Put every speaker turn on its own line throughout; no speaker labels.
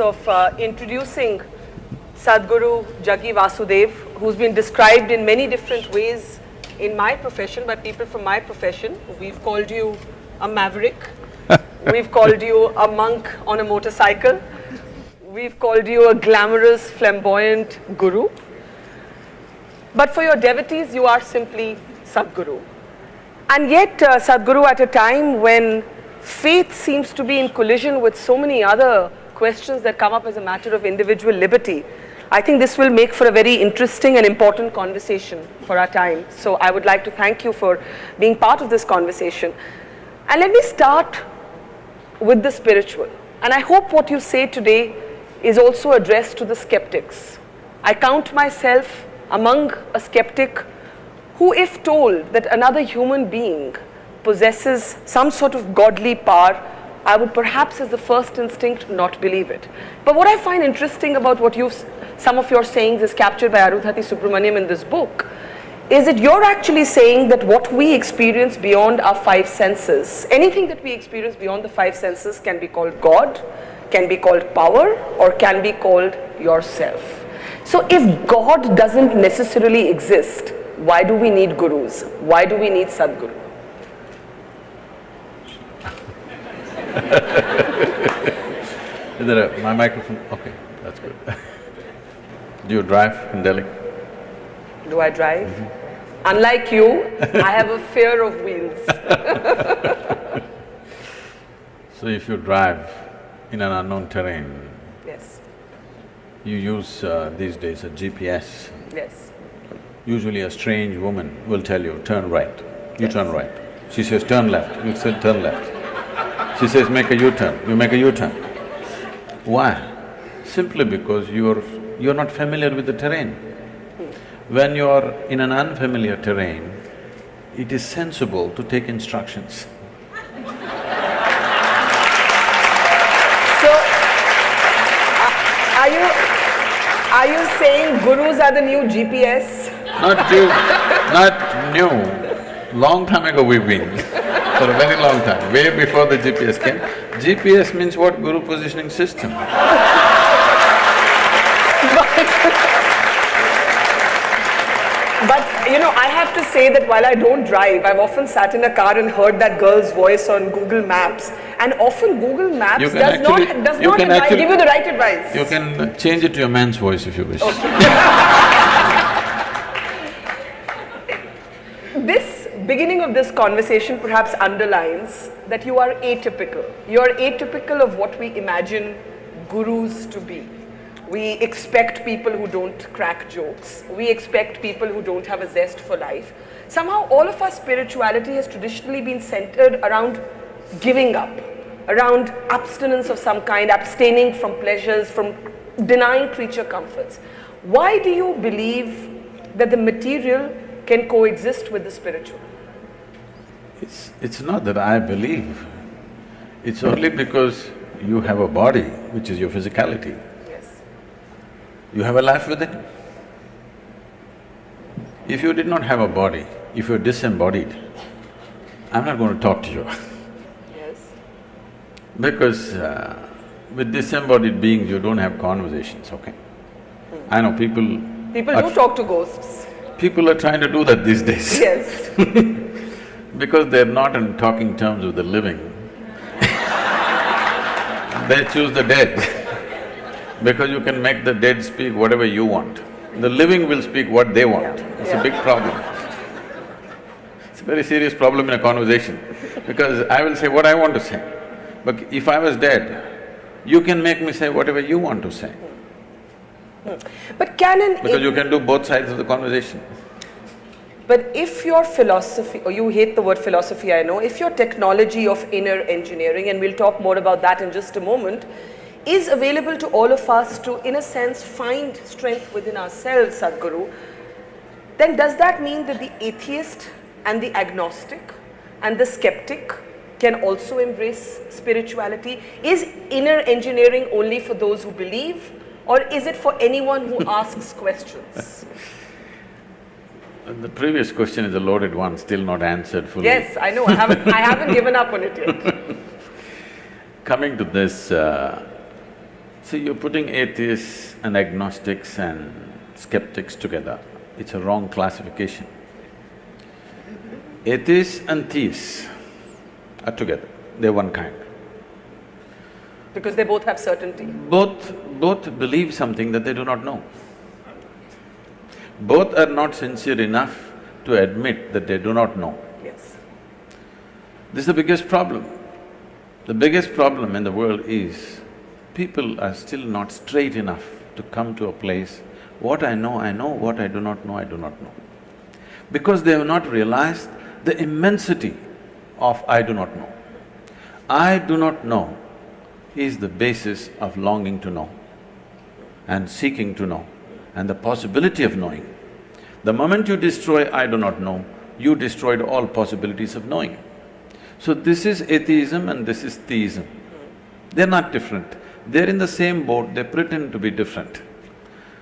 of uh, introducing Sadhguru Jaggi Vasudev, who's been described in many different ways in my profession by people from my profession. We've called you a maverick, we've called you a monk on a motorcycle, we've called you a glamorous, flamboyant guru. But for your devotees, you are simply Sadhguru. And yet, uh, Sadhguru, at a time when faith seems to be in collision with so many other questions that come up as a matter of individual liberty, I think this will make for a very interesting and important conversation for our time. So I would like to thank you for being part of this conversation. And let me start with the spiritual. And I hope what you say today is also addressed to the skeptics. I count myself among a skeptic who if told that another human being possesses some sort of godly power, I would perhaps as the first instinct not believe it. But what I find interesting about what you've, some of your sayings is captured by Arundhati Subramaniam in this book, is that you're actually saying that what we experience beyond our five senses, anything that we experience beyond the five senses can be called God, can be called power, or can be called yourself. So if God doesn't necessarily exist, why do we need gurus? Why do we need Sadhguru?
Is there a, my microphone? Okay, that's good. Do you drive in Delhi?
Do I drive? Mm -hmm. Unlike you, I have a fear of wheels
So if you drive in an unknown terrain,
yes,
you use uh, these days a GPS.
Yes.
Usually a strange woman will tell you, turn right, you yes. turn right. She says, turn left, you say, turn left. She says, make a U-turn, you make a U-turn. Why? Simply because you're… you're not familiar with the terrain. When you're in an unfamiliar terrain, it is sensible to take instructions.
So, are you… are you saying gurus are the new GPS?
Not new, not new. Long time ago we've been, for a very long time, way before the GPS came. GPS means what? Guru Positioning System.
But you know, I have to say that while I don't drive, I've often sat in a car and heard that girl's voice on Google Maps. And often Google Maps does
actually,
not, does not advise, give you the right advice.
You can change it to your man's voice if you wish.
Okay. this beginning of this conversation perhaps underlines that you are atypical. You are atypical of what we imagine gurus to be. We expect people who don't crack jokes. We expect people who don't have a zest for life. Somehow all of our spirituality has traditionally been centered around giving up, around abstinence of some kind, abstaining from pleasures, from denying creature comforts. Why do you believe that the material can coexist with the spiritual?
It's, it's not that I believe, it's only because you have a body, which is your physicality.
Yes.
You have a life within. If you did not have a body, if you're disembodied, I'm not going to talk to you
Yes.
Because uh, with disembodied beings, you don't have conversations, okay? Hmm. I know people…
People do talk to ghosts.
People are trying to do that these days.
Yes.
because they're not in talking terms with the living, they choose the dead because you can make the dead speak whatever you want. The living will speak what they want. It's a big problem. It's a very serious problem in a conversation because I will say what I want to say. But if I was dead, you can make me say whatever you want to say.
But can an…
Because you can do both sides of the conversation.
But if your philosophy, or you hate the word philosophy, I know, if your technology of inner engineering, and we'll talk more about that in just a moment, is available to all of us to, in a sense, find strength within ourselves, Sadhguru, then does that mean that the atheist and the agnostic and the skeptic can also embrace spirituality? Is inner engineering only for those who believe or is it for anyone who asks questions?
The previous question is a loaded one, still not answered fully.
Yes, I know, I haven't… I haven't given up on it yet.
Coming to this, uh, See, you're putting atheists and agnostics and skeptics together. It's a wrong classification. Atheists and theists are together, they're one kind.
Because they both have certainty.
Both… both believe something that they do not know. Both are not sincere enough to admit that they do not know.
Yes.
This is the biggest problem. The biggest problem in the world is people are still not straight enough to come to a place, what I know, I know, what I do not know, I do not know. Because they have not realized the immensity of I do not know. I do not know is the basis of longing to know and seeking to know and the possibility of knowing. The moment you destroy I do not know, you destroyed all possibilities of knowing. So this is atheism and this is theism. They're not different. They're in the same boat, they pretend to be different.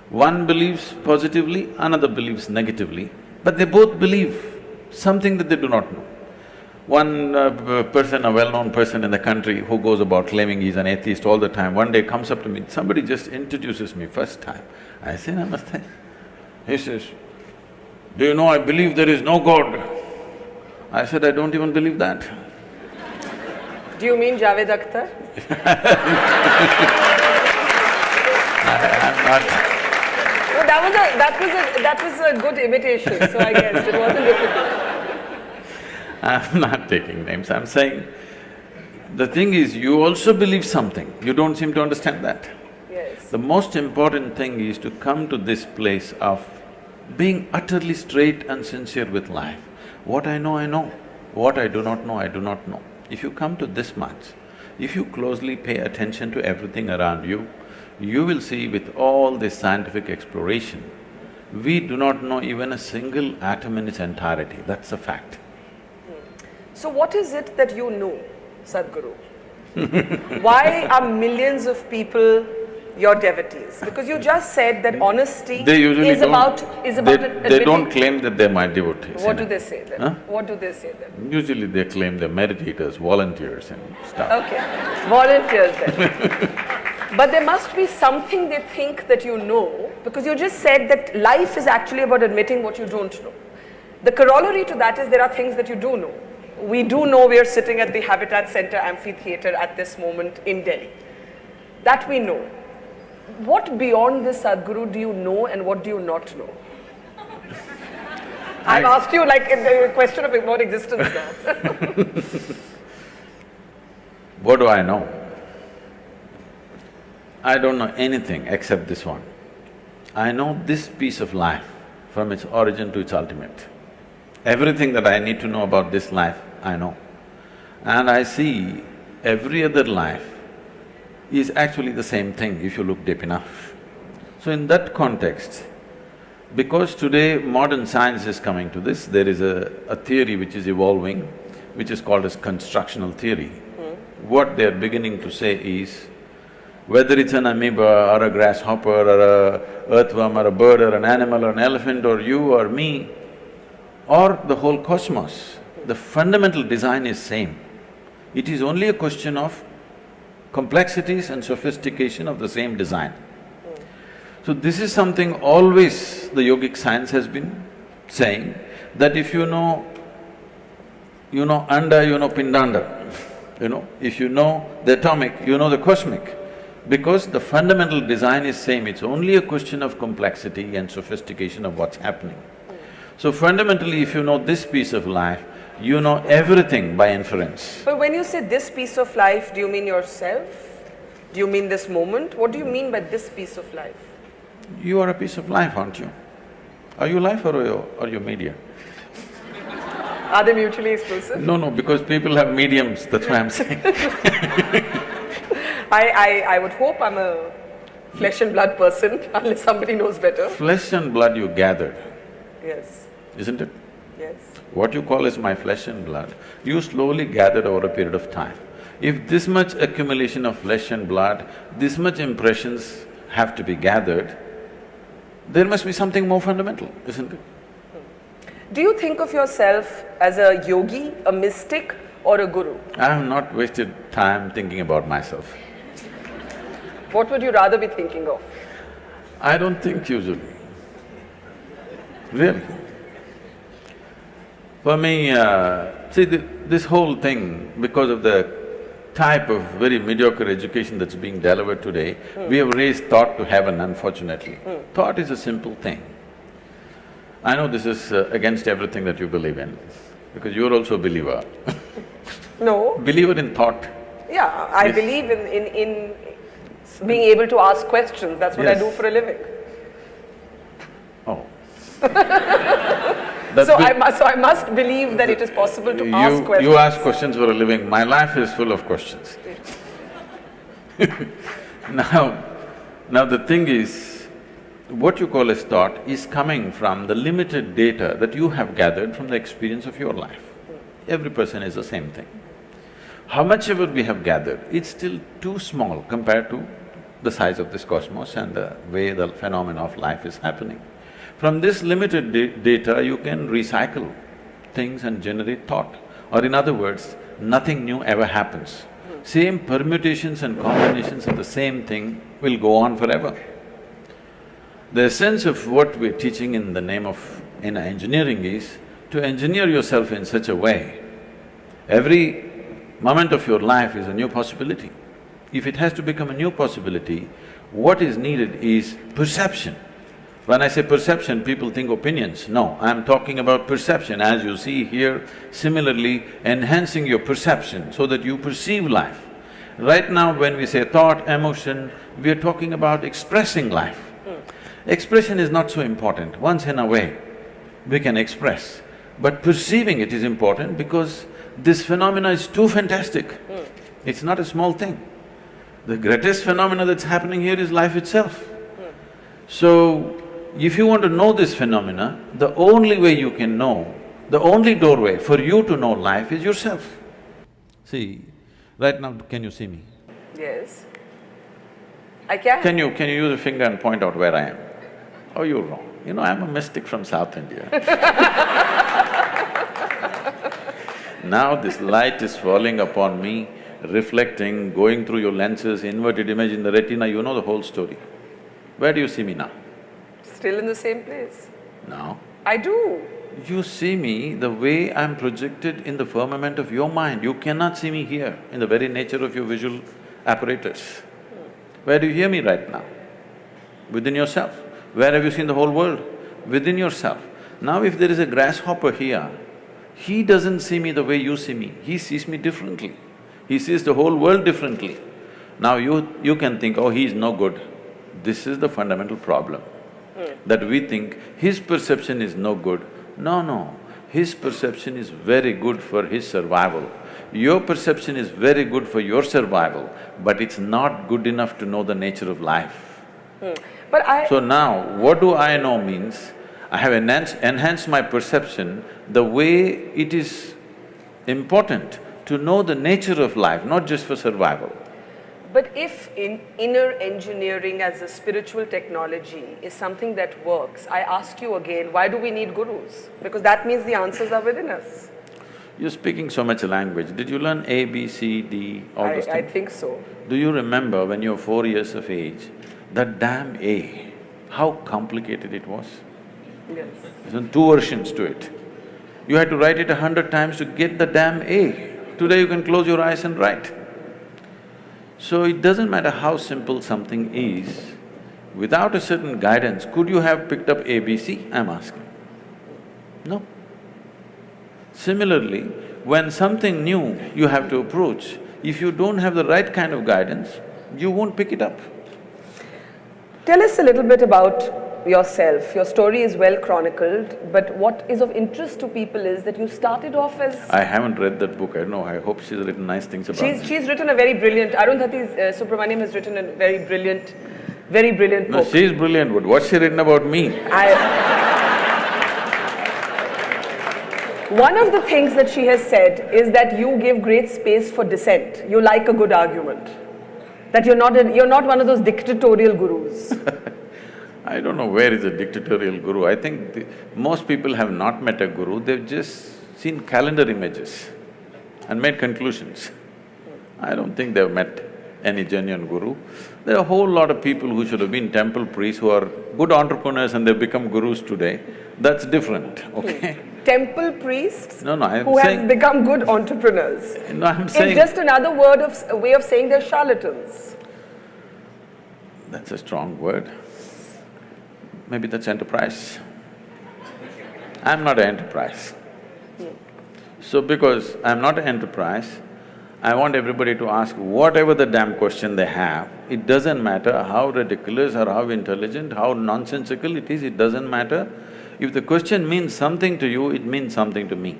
One believes positively, another believes negatively, but they both believe something that they do not know. One uh, person, a well-known person in the country who goes about claiming he's an atheist all the time, one day comes up to me, somebody just introduces me first time. I say, Namaste. He says, do you know I believe there is no God? I said, I don't even believe that.
Do you mean Javed Akhtar?
I'm not…
No, that was a… that was a… that was a good imitation, so I guess it wasn't difficult.
I'm not taking names, I'm saying, the thing is, you also believe something, you don't seem to understand that.
Yes.
The most important thing is to come to this place of being utterly straight and sincere with life. What I know, I know. What I do not know, I do not know. If you come to this much, if you closely pay attention to everything around you, you will see with all this scientific exploration, we do not know even a single atom in its entirety, that's a fact.
So what is it that you know, Sadhguru? Why are millions of people your devotees? Because you just said that honesty
They usually
is about… is
they-
about
They
admitting-
don't claim that they're my devotees.
What do they say then?
Huh?
What do they say then?
Usually they claim they're meditators, volunteers and stuff.
Okay, volunteers then. But there must be something they think that you know, because you just said that life is actually about admitting what you don't know. The corollary to that is there are things that you do know. We do know we are sitting at the Habitat Center Amphitheatre at this moment in Delhi. That we know. What beyond this uh, Sadhguru do you know and what do you not know? I've asked you like the question of about existence now.
What do I know? I don't know anything except this one. I know this piece of life from its origin to its ultimate. Everything that I need to know about this life, I know. And I see every other life is actually the same thing if you look deep enough. So in that context, because today modern science is coming to this, there is a, a theory which is evolving, which is called as constructional theory. Hmm. What they're beginning to say is, whether it's an amoeba or a grasshopper or a earthworm or a bird or an animal or an elephant or you or me, or the whole cosmos, the fundamental design is same. It is only a question of complexities and sophistication of the same design. So this is something always the yogic science has been saying, that if you know, you know anda, you know pindanda, you know, if you know the atomic, you know the cosmic. Because the fundamental design is same, it's only a question of complexity and sophistication of what's happening. So fundamentally, if you know this piece of life, you know everything by inference.
But when you say this piece of life, do you mean yourself? Do you mean this moment? What do you mean by this piece of life?
You are a piece of life, aren't you? Are you life or are you, are you media?
Are they mutually exclusive?
No, no, because people have mediums, that's why I'm saying.
I, I, I would hope I'm a flesh and blood person unless somebody knows better.
Flesh and blood you gathered,
Yes,
isn't it?
yes.
What you call as my flesh and blood, you slowly gathered over a period of time. If this much accumulation of flesh and blood, this much impressions have to be gathered, there must be something more fundamental, isn't it?
Do you think of yourself as a yogi, a mystic or a guru?
I have not wasted time thinking about myself.
What would you rather be thinking of?
I don't think usually. Really. For me, uh, see, the, this whole thing, because of the type of very mediocre education that's being delivered today, we have raised thought to heaven, unfortunately. Thought is a simple thing. I know this is uh, against everything that you believe in, because you're also a believer.
No,
believer in thought.
yeah, I
Yes.
believe in, in, in being able to ask questions, that's what I do for a living.
Oh.
So I must, so I must believe that it is possible to ask
You,
questions.
you ask questions for a living, my life is full of questions. Now, now the thing is, what you call as thought is coming from the limited data that you have gathered from the experience of your life. Every person is the same thing. How much ever we have gathered, it's still too small compared to the size of this cosmos and the way the phenomena of life is happening. From this limited da- data, you can recycle things and generate thought. Or in other words, nothing new ever happens. Same permutations and combinations of the same thing will go on forever. The essence of what we're teaching in the name of… inner engineering is to engineer yourself in such a way, every moment of your life is a new possibility. If it has to become a new possibility, what is needed is perception. When I say perception, people think opinions. No, I'm talking about perception as you see here, similarly enhancing your perception so that you perceive life. Right now when we say thought, emotion, we are talking about expressing life. Expression is not so important, once in a way we can express, but perceiving it is important because this phenomena is too fantastic. It's not a small thing. The greatest phenomena that's happening here is life itself. So, if you want to know this phenomena, the only way you can know, the only doorway for you to know life is yourself. See, right now, can you see me?
Yes. I can.
Can you… can you use a finger and point out where I am? Oh, you're wrong. You know, I'm a mystic from South India. now this light is falling upon me, reflecting, going through your lenses, inverted image in the retina, you know the whole story. Where do you see me now?
Still in the same place.
No.
I do.
you see me the way I'm projected in the firmament of your mind. You cannot see me here in the very nature of your visual apparatus. Where do you hear me right now? Within yourself. Where have you seen the whole world? Within yourself. Now if there is a grasshopper here, he doesn't see me the way you see me, he sees me differently. He sees the whole world differently. Now you… you can think, oh, he is no good. This is the fundamental problem. That we think his perception is no good. No, no, his perception is very good for his survival. Your perception is very good for your survival, but it's not good enough to know the nature of life. Hmm.
But I…
So now, what do I know means, I have enhanced, enhanced my perception the way it is important to know the nature of life, not just for survival.
But if in inner engineering as a spiritual technology is something that works, I ask you again, why do we need gurus? Because that means the answers are within us.
You're speaking so much language, did you learn A, B, C, D, all
I,
those
I think so.
Do you remember when you were four years of age, that damn A, how complicated it was?
Yes.
There's two versions to it. You had to write it a hundred times to get the damn A. Today you can close your eyes and write. So it doesn't matter how simple something is, without a certain guidance, could you have picked up ABC, I'm asking? No. Similarly, when something new you have to approach, if you don't have the right kind of guidance, you won't pick it up.
Tell us a little bit about yourself. Your story is well chronicled, but what is of interest to people is that you started off as…
I haven't read that book, I know, I hope she's written nice things about
She's, she's written a very brilliant… Arundhati uh, Subramaniam has written a very brilliant, very brilliant
No,
book.
she's brilliant, but what's she written about me?
I… One of the things that she has said is that you give great space for dissent. You like a good argument. That you're not a, you're not one of those dictatorial gurus.
I don't know where is a dictatorial guru. I think the, most people have not met a guru, they've just seen calendar images and made conclusions. I don't think they've met any genuine guru. There are a whole lot of people who should have been temple priests who are good entrepreneurs and they've become gurus today. That's different, hmm. okay?
Temple priests
No, no, I'm
who
saying-
have become good entrepreneurs.
No, I'm saying…
It's just another word of, a way of saying they're charlatans.
That's a strong word. Maybe that's enterprise. I'm not an enterprise. So because I'm not an enterprise, I want everybody to ask whatever the damn question they have. It doesn't matter how ridiculous or how intelligent, how nonsensical it is, it doesn't matter. If the question means something to you, it means something to me.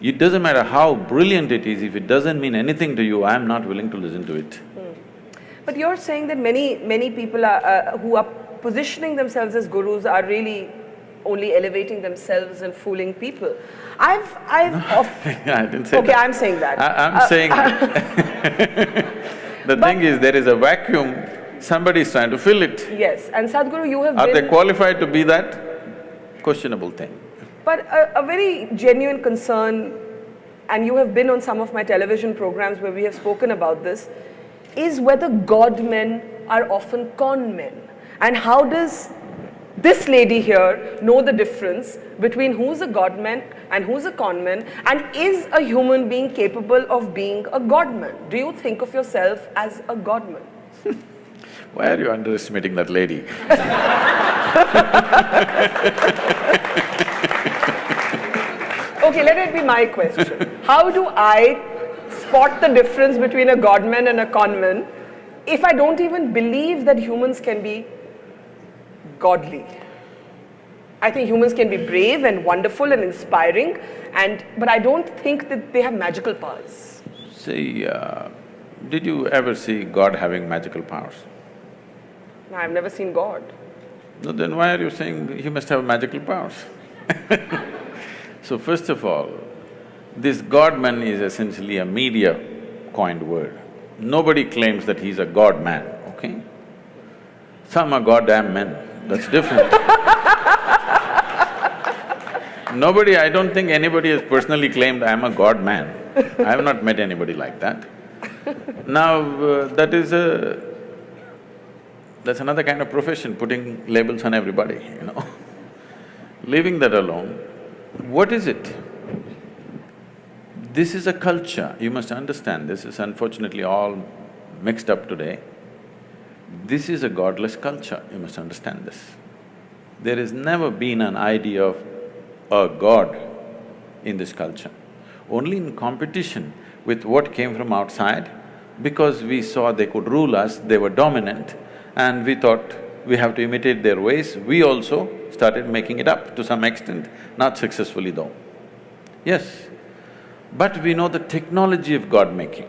It doesn't matter how brilliant it is, if it doesn't mean anything to you, I'm not willing to listen to it.
But you're saying that many, many people are, uh, who are positioning themselves as gurus are really only elevating themselves and fooling people. I've… I've…
Yeah, I didn't say
Okay,
that.
I'm saying that.
I, I'm
Uh,
saying, the thing is, there is a vacuum, somebody is trying to fill it.
Yes, and Sadhguru, you have
Are
been…
they qualified to be that? Questionable thing.
But a, a very genuine concern, and you have been on some of my television programs where we have spoken about this, is whether God men are often con men. And how does this lady here know the difference between who's a godman and who's a conman and is a human being capable of being a godman? Do you think of yourself as a godman?
Why are you underestimating that lady?
Okay, let it be my question. How do I spot the difference between a godman and a conman if I don't even believe that humans can be godly? I think humans can be brave and wonderful and inspiring, and but I don't think that they have magical powers.
See, uh, did you ever see God having magical powers?
No, I've never seen God.
No, then why are you saying he must have magical powers? So first of all, this God-man is essentially a media coined word. Nobody claims that he's a God-man, okay? Some are goddamn men, that's different. Nobody, I don't think anybody has personally claimed I'm a God-man. I have not met anybody like that. Now, uh, that is a… that's another kind of profession, putting labels on everybody, you know. Leaving that alone, what is it? This is a culture, you must understand, this is unfortunately all mixed up today. This is a godless culture, you must understand this. There has never been an idea of a god in this culture. Only in competition with what came from outside, because we saw they could rule us, they were dominant, and we thought we have to imitate their ways, we also started making it up to some extent, not successfully though. Yes, but we know the technology of God-making.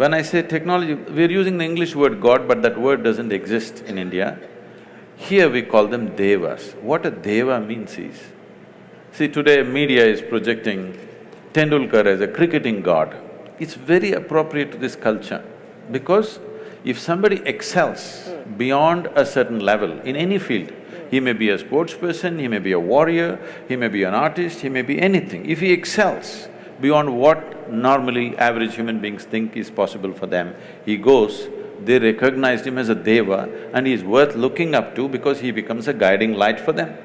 When I say technology, we're using the English word God, but that word doesn't exist in India. Here we call them devas. What a deva means is, see today media is projecting Tendulkar as a cricketing god. It's very appropriate to this culture because if somebody excels hmm. beyond a certain level in any field, he may be a sports person, he may be a warrior, he may be an artist, he may be anything. If he excels beyond what normally average human beings think is possible for them, he goes, they recognized him as a deva and he is worth looking up to because he becomes a guiding light for them.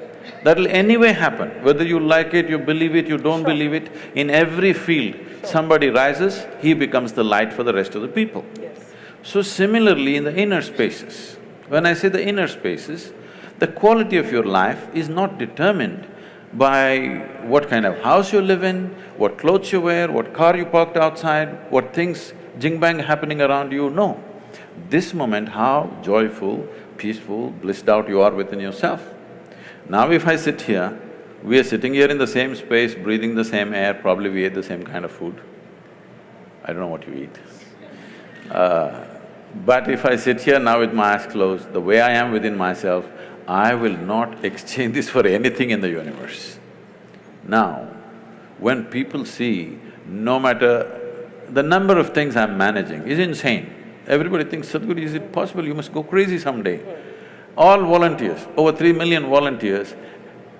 That'll anyway happen, whether you like it, you believe it, you don't believe it, in every field, somebody rises, he becomes the light for the rest of the people.
Yes.
So similarly in the inner spaces, when I say the inner spaces, the quality of your life is not determined by what kind of house you live in, what clothes you wear, what car you parked outside, what things jing-bang happening around you, no. This moment, how joyful, peaceful, blissed out you are within yourself. Now if I sit here, we are sitting here in the same space, breathing the same air, probably we ate the same kind of food. I don't know what you eat. Uh, but if I sit here now with my eyes closed, the way I am within myself, I will not exchange this for anything in the universe. Now, when people see, no matter… the number of things I'm managing is insane. Everybody thinks, Sadhguru, is it possible? You must go crazy someday. All volunteers, over three million volunteers,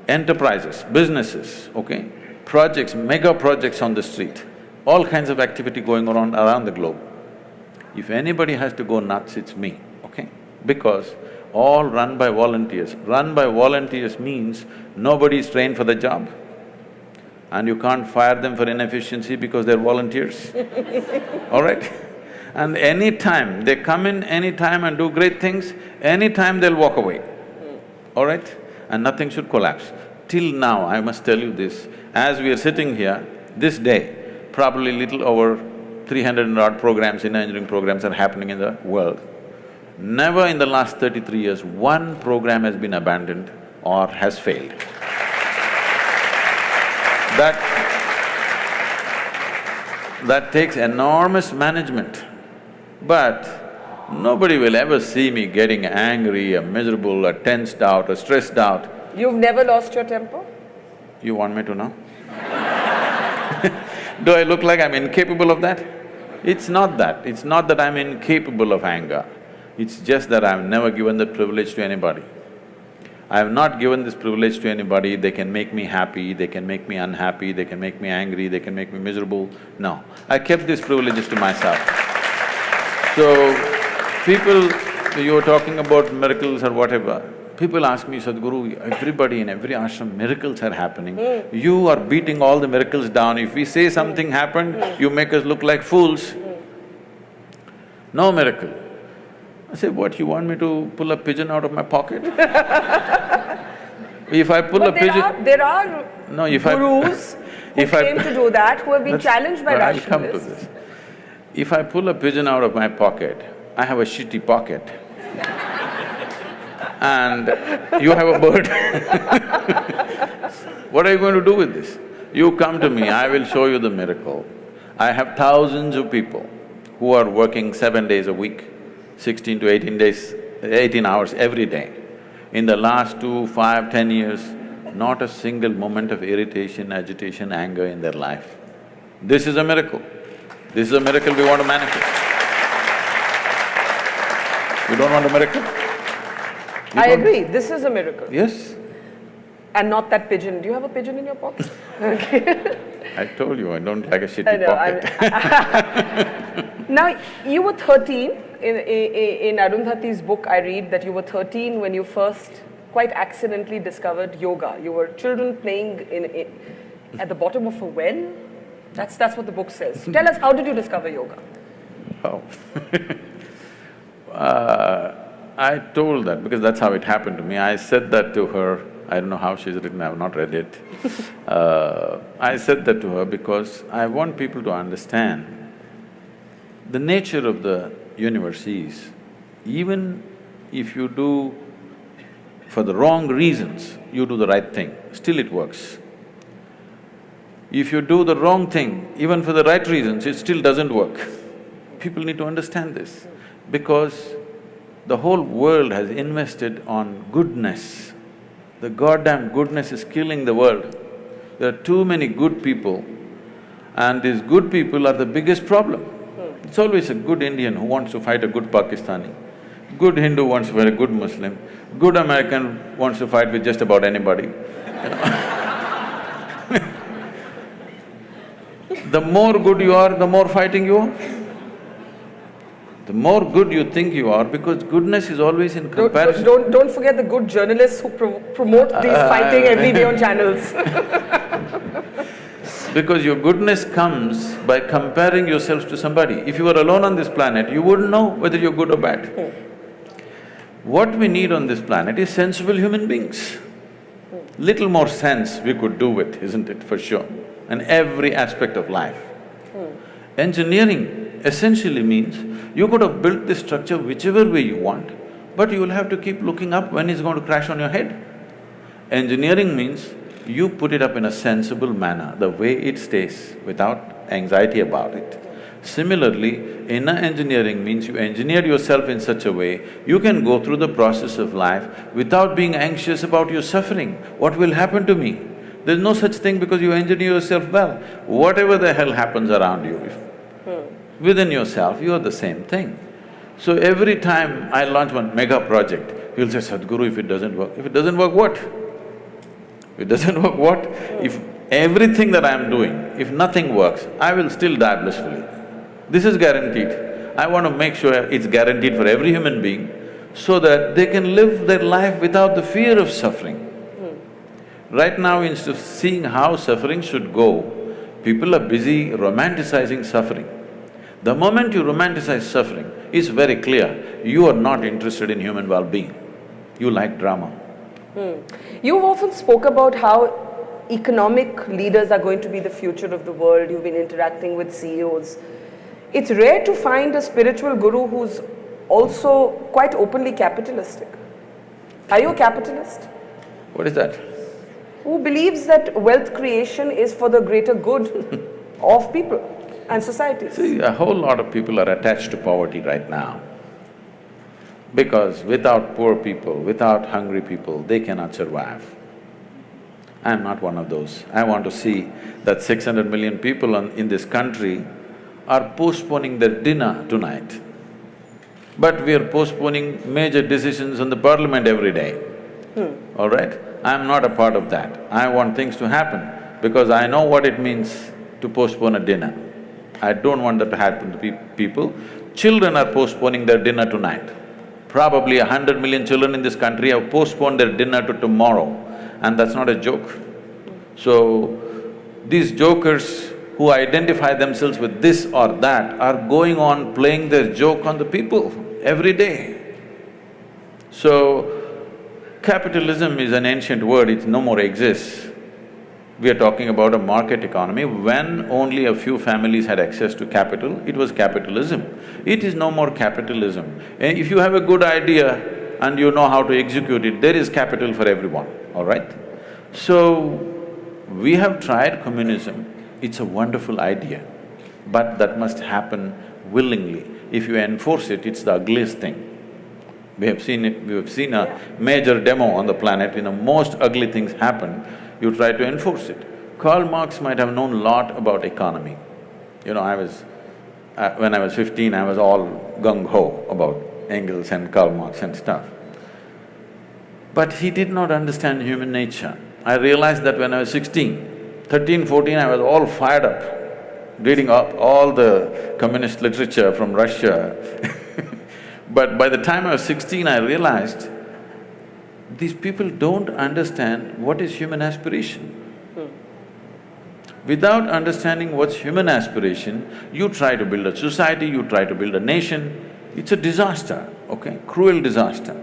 enterprises, businesses, okay, projects, mega projects on the street, all kinds of activity going on around the globe. If anybody has to go nuts, it's me, okay? Because all run by volunteers. Run by volunteers means nobody is trained for the job and you can't fire them for inefficiency because they're volunteers, all right? And any time, they come in any time and do great things, any time they'll walk away, all right? And nothing should collapse. Till now, I must tell you this, as we are sitting here, this day, probably little over three hundred and odd programs, inner engineering programs are happening in the world. Never in the last thirty-three years, one program has been abandoned or has failed. That… that takes enormous management. But nobody will ever see me getting angry or miserable or tensed out or stressed out.
You've never lost your temper?
You want me to know? Do I look like I'm incapable of that? It's not that, it's not that I'm incapable of anger. It's just that I've never given that privilege to anybody. I have not given this privilege to anybody, they can make me happy, they can make me unhappy, they can make me angry, they can make me miserable. No, I kept these privileges to myself. So, people, you were talking about miracles or whatever, people ask me, Sadhguru, everybody in every ashram, miracles are happening. Hmm. You are beating all the miracles down. If we say something happened, hmm. you make us look like fools. Hmm. No miracle. I say, what, you want me to pull a pigeon out of my pocket? if I pull
But
a
there
pigeon…
are… there are
No, if I…
gurus who
if I-
claim to do that, who have been challenged by
but I'll come to this. If I pull a pigeon out of my pocket, I have a shitty pocket. and you have a bird. what are you going to do with this? You come to me, I will show you the miracle. I have thousands of people who are working seven days a week, sixteen to eighteen days, eighteen hours every day. In the last two, five, ten years, not a single moment of irritation, agitation, anger in their life. This is a miracle. This is a miracle we want to manifest. You don't want a miracle? You
I agree, this is a miracle.
Yes,
And not that pigeon. Do you have a pigeon in your pocket? Okay.
I told you, I don't like a shitty
know, I'm- Now, you were thirteen, in, in, in Arundhati's book I read that you were thirteen when you first quite accidentally discovered yoga. You were children playing in, in, at the bottom of a well. That's, that's what the book says. Tell us, how did you discover yoga?
Oh. uh, I told that because that's how it happened to me. I said that to her, I don't know how she's written, I have not read it. uh, I said that to her because I want people to understand the nature of the universe is, even if you do for the wrong reasons, you do the right thing, still it works. If you do the wrong thing, even for the right reasons, it still doesn't work. People need to understand this because the whole world has invested on goodness. The goddamn goodness is killing the world. There are too many good people and these good people are the biggest problem. It's always a good Indian who wants to fight a good Pakistani, good Hindu wants to fight a good Muslim, good American wants to fight with just about anybody. The more good you are, the more fighting you are. The more good you think you are, because goodness is always in
Don't,
comparison.
don't, don't forget the good journalists who pro promote these
Uh,
fighting every day on channels.
Because your goodness comes by comparing yourselves to somebody. If you were alone on this planet, you wouldn't know whether you're good or bad. What we need on this planet is sensible human beings. Little more sense we could do with, isn't it, for sure, in every aspect of life. Engineering essentially means you could have built this structure whichever way you want, but you will have to keep looking up when it's going to crash on your head. Engineering means you put it up in a sensible manner, the way it stays, without anxiety about it. Similarly, inner engineering means you engineer yourself in such a way, you can go through the process of life without being anxious about your suffering. What will happen to me? There's no such thing because you engineer yourself well. Whatever the hell happens around you, if hmm. within yourself, you are the same thing. So every time I launch one mega project, you'll say, Sadhguru, if it doesn't work, if it doesn't work, what? If it doesn't work, what? If everything that I'm doing, if nothing works, I will still die blissfully. This is guaranteed. I want to make sure it's guaranteed for every human being so that they can live their life without the fear of suffering. Hmm. Right now, instead of seeing how suffering should go, people are busy romanticizing suffering. The moment you romanticize suffering, it's very clear, you are not interested in human well-being. You like drama.
You've often spoke about how economic leaders are going to be the future of the world. You've been interacting with CEOs. It's rare to find a spiritual guru who's also quite openly capitalistic. Are you a capitalist?
What is that?
Who believes that wealth creation is for the greater good of people and societies?
See, a whole lot of people are attached to poverty right now. Because without poor people, without hungry people, they cannot survive. I'm not one of those. I want to see that six hundred million people on, in this country are postponing their dinner tonight. But we are postponing major decisions in the parliament every day.
Hmm.
All right? I'm not a part of that. I want things to happen because I know what it means to postpone a dinner. I don't want that to happen to pe people. Children are postponing their dinner tonight. Probably a hundred million children in this country have postponed their dinner to tomorrow and that's not a joke. So, these jokers who identify themselves with this or that are going on playing their joke on the people every day. So, capitalism is an ancient word, it no more exists. We are talking about a market economy. When only a few families had access to capital, it was capitalism. It is no more capitalism. Eh, if you have a good idea and you know how to execute it, there is capital for everyone, all right? So, we have tried communism, it's a wonderful idea, but that must happen willingly. If you enforce it, it's the ugliest thing. We have seen it, we have seen a major demo on the planet, you know, most ugly things happen, you try to enforce it. Karl Marx might have known a lot about economy. You know, I was… Uh, when I was fifteen, I was all gung-ho about Engels and Karl Marx and stuff. But he did not understand human nature. I realized that when I was sixteen. Thirteen, fourteen, I was all fired up, reading up all the communist literature from Russia But by the time I was sixteen, I realized these people don't understand what is human aspiration. Hmm. Without understanding what's human aspiration, you try to build a society, you try to build a nation, it's a disaster, okay, cruel disaster.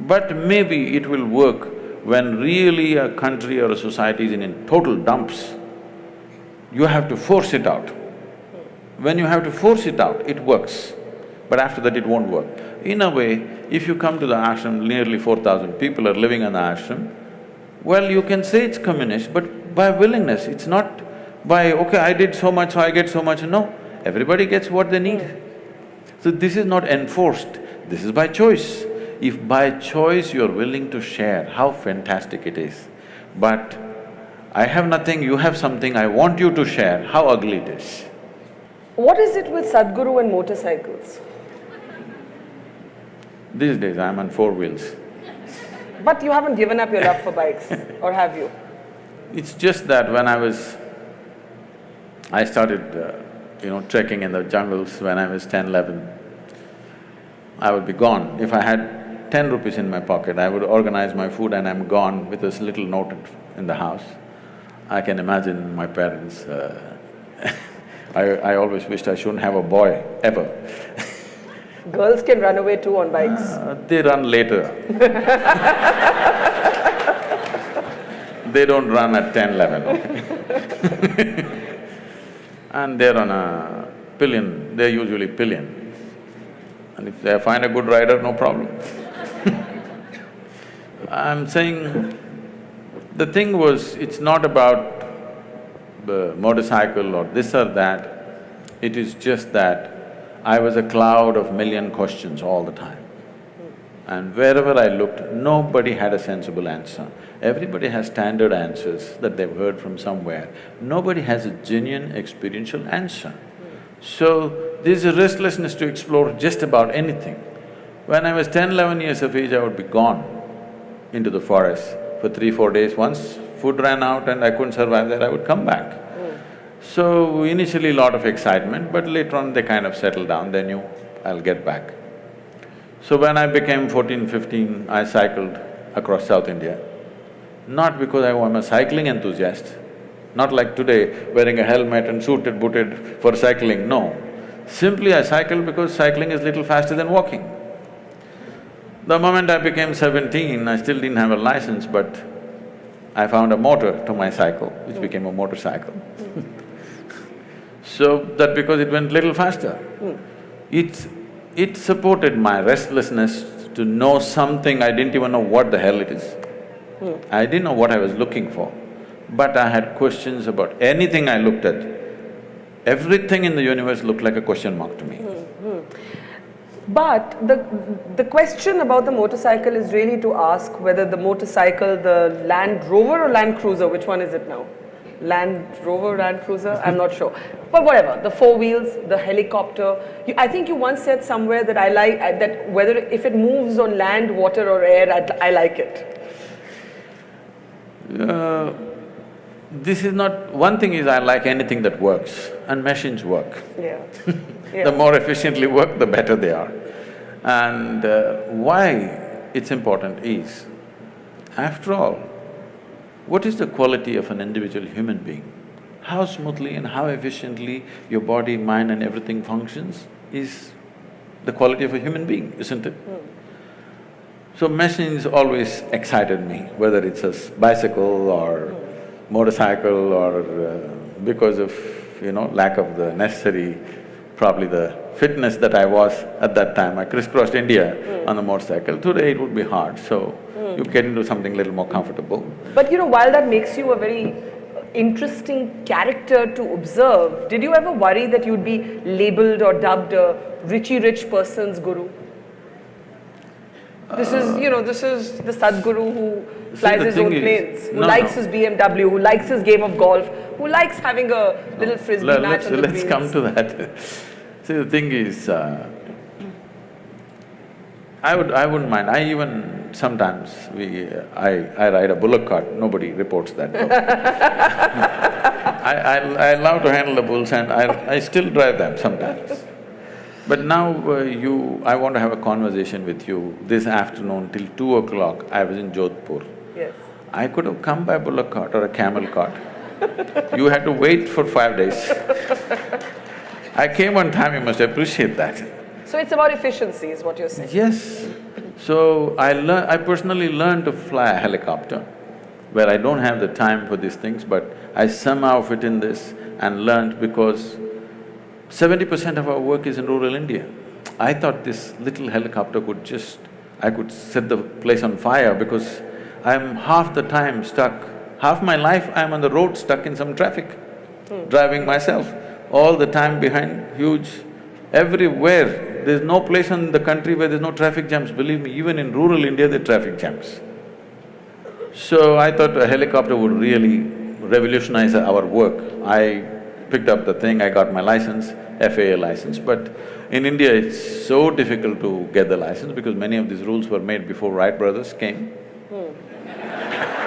But maybe it will work when really a country or a society is in, in total dumps. You have to force it out. When you have to force it out, it works, but after that it won't work. In a way, if you come to the ashram, nearly four thousand people are living in the ashram, well, you can say it's communist, but by willingness, it's not by, okay, I did so much, so I get so much, no. Everybody gets what they need. So this is not enforced, this is by choice. If by choice you're willing to share, how fantastic it is. But I have nothing, you have something, I want you to share, how ugly it is.
What is it with Sadhguru and motorcycles?
These days I'm on four wheels.
But you haven't given up your love for bikes, or have you?
It's just that when I was… I started, uh, you know, trekking in the jungles when I was ten, eleven. I would be gone. If I had ten rupees in my pocket, I would organize my food and I'm gone with this little note in the house. I can imagine my parents, uh I, I always wished I shouldn't have a boy, ever
Girls can run away too on bikes.
Uh, they run later. they don't run at ten, eleven, okay And they're on a pillion, they're usually pillion. And if they find a good rider, no problem I'm saying, the thing was, it's not about the motorcycle or this or that, it is just that I was a cloud of million questions all the time. And wherever I looked, nobody had a sensible answer. Everybody has standard answers that they've heard from somewhere. Nobody has a genuine experiential answer. So, there's a restlessness to explore just about anything. When I was 10, 11 years of age, I would be gone into the forest for three, four days. Once food ran out and I couldn't survive there, I would come back. So initially a lot of excitement, but later on they kind of settled down, they knew I'll get back. So when I became 14, 15, I cycled across South India. Not because I am a cycling enthusiast, not like today, wearing a helmet and suited, booted for cycling, no. Simply I cycled because cycling is little faster than walking. The moment I became seventeen, I still didn't have a license, but I found a motor to my cycle, which oh. became a motorcycle. Oh. So that because it went little faster. Hmm. It… it supported my restlessness to know something, I didn't even know what the hell it is. Hmm. I didn't know what I was looking for, but I had questions about anything I looked at. Everything in the universe looked like a question mark to me.
Hmm, but the, the question about the motorcycle is really to ask whether the motorcycle, the Land Rover or Land Cruiser, which one is it now? Land Rover, Land Cruiser, I'm not sure. But whatever, the four wheels, the helicopter. You, I think you once said somewhere that I like, that whether if it moves on land, water or air, I, I like it.
Uh, this is not… one thing is I like anything that works and machines work.
Yeah. yeah.
the more efficiently work, the better they are. And uh, why it's important is, after all, what is the quality of an individual human being? How smoothly and how efficiently your body, mind and everything functions is the quality of a human being, isn't it?
Mm.
So machines always excited me, whether it's a bicycle or mm. motorcycle or uh, because of, you know, lack of the necessary, probably the fitness that I was at that time. I crisscrossed India mm. on a motorcycle. Today it would be hard, so you get into something a little more comfortable.
But you know, while that makes you a very interesting character to observe, did you ever worry that you'd be labeled or dubbed a Richie Rich person's guru? This is, you know, this is the Sadhguru who flies his own planes, who
no,
likes
no.
his BMW, who likes his game of golf, who likes having a little frisbee match
let's,
on the
let's
greens.
come to that. See, the thing is, uh, I would… I wouldn't mind, I even sometimes we… I… I ride a bullock cart, nobody reports that I, I… I love to handle the bulls and I… I still drive them sometimes. But now uh, you… I want to have a conversation with you this afternoon till two o'clock, I was in Jodhpur.
Yes.
I could have come by bullock cart or a camel cart. you had to wait for five days. I came on time, you must appreciate that.
So it's about efficiency is what you're saying?
Yes. So I learn… I personally learned to fly a helicopter, where I don't have the time for these things, but I somehow fit in this and learned because seventy percent of our work is in rural India. I thought this little helicopter could just… I could set the place on fire because I'm half the time stuck, half my life I'm on the road stuck in some traffic,
Hmm.
driving myself, all the time behind huge… everywhere there's no place in the country where there's no traffic jams, believe me, even in rural India there are traffic jams. So I thought a helicopter would really revolutionize our work. I picked up the thing, I got my license, FAA license, but in India it's so difficult to get the license because many of these rules were made before Wright brothers came. Hmm.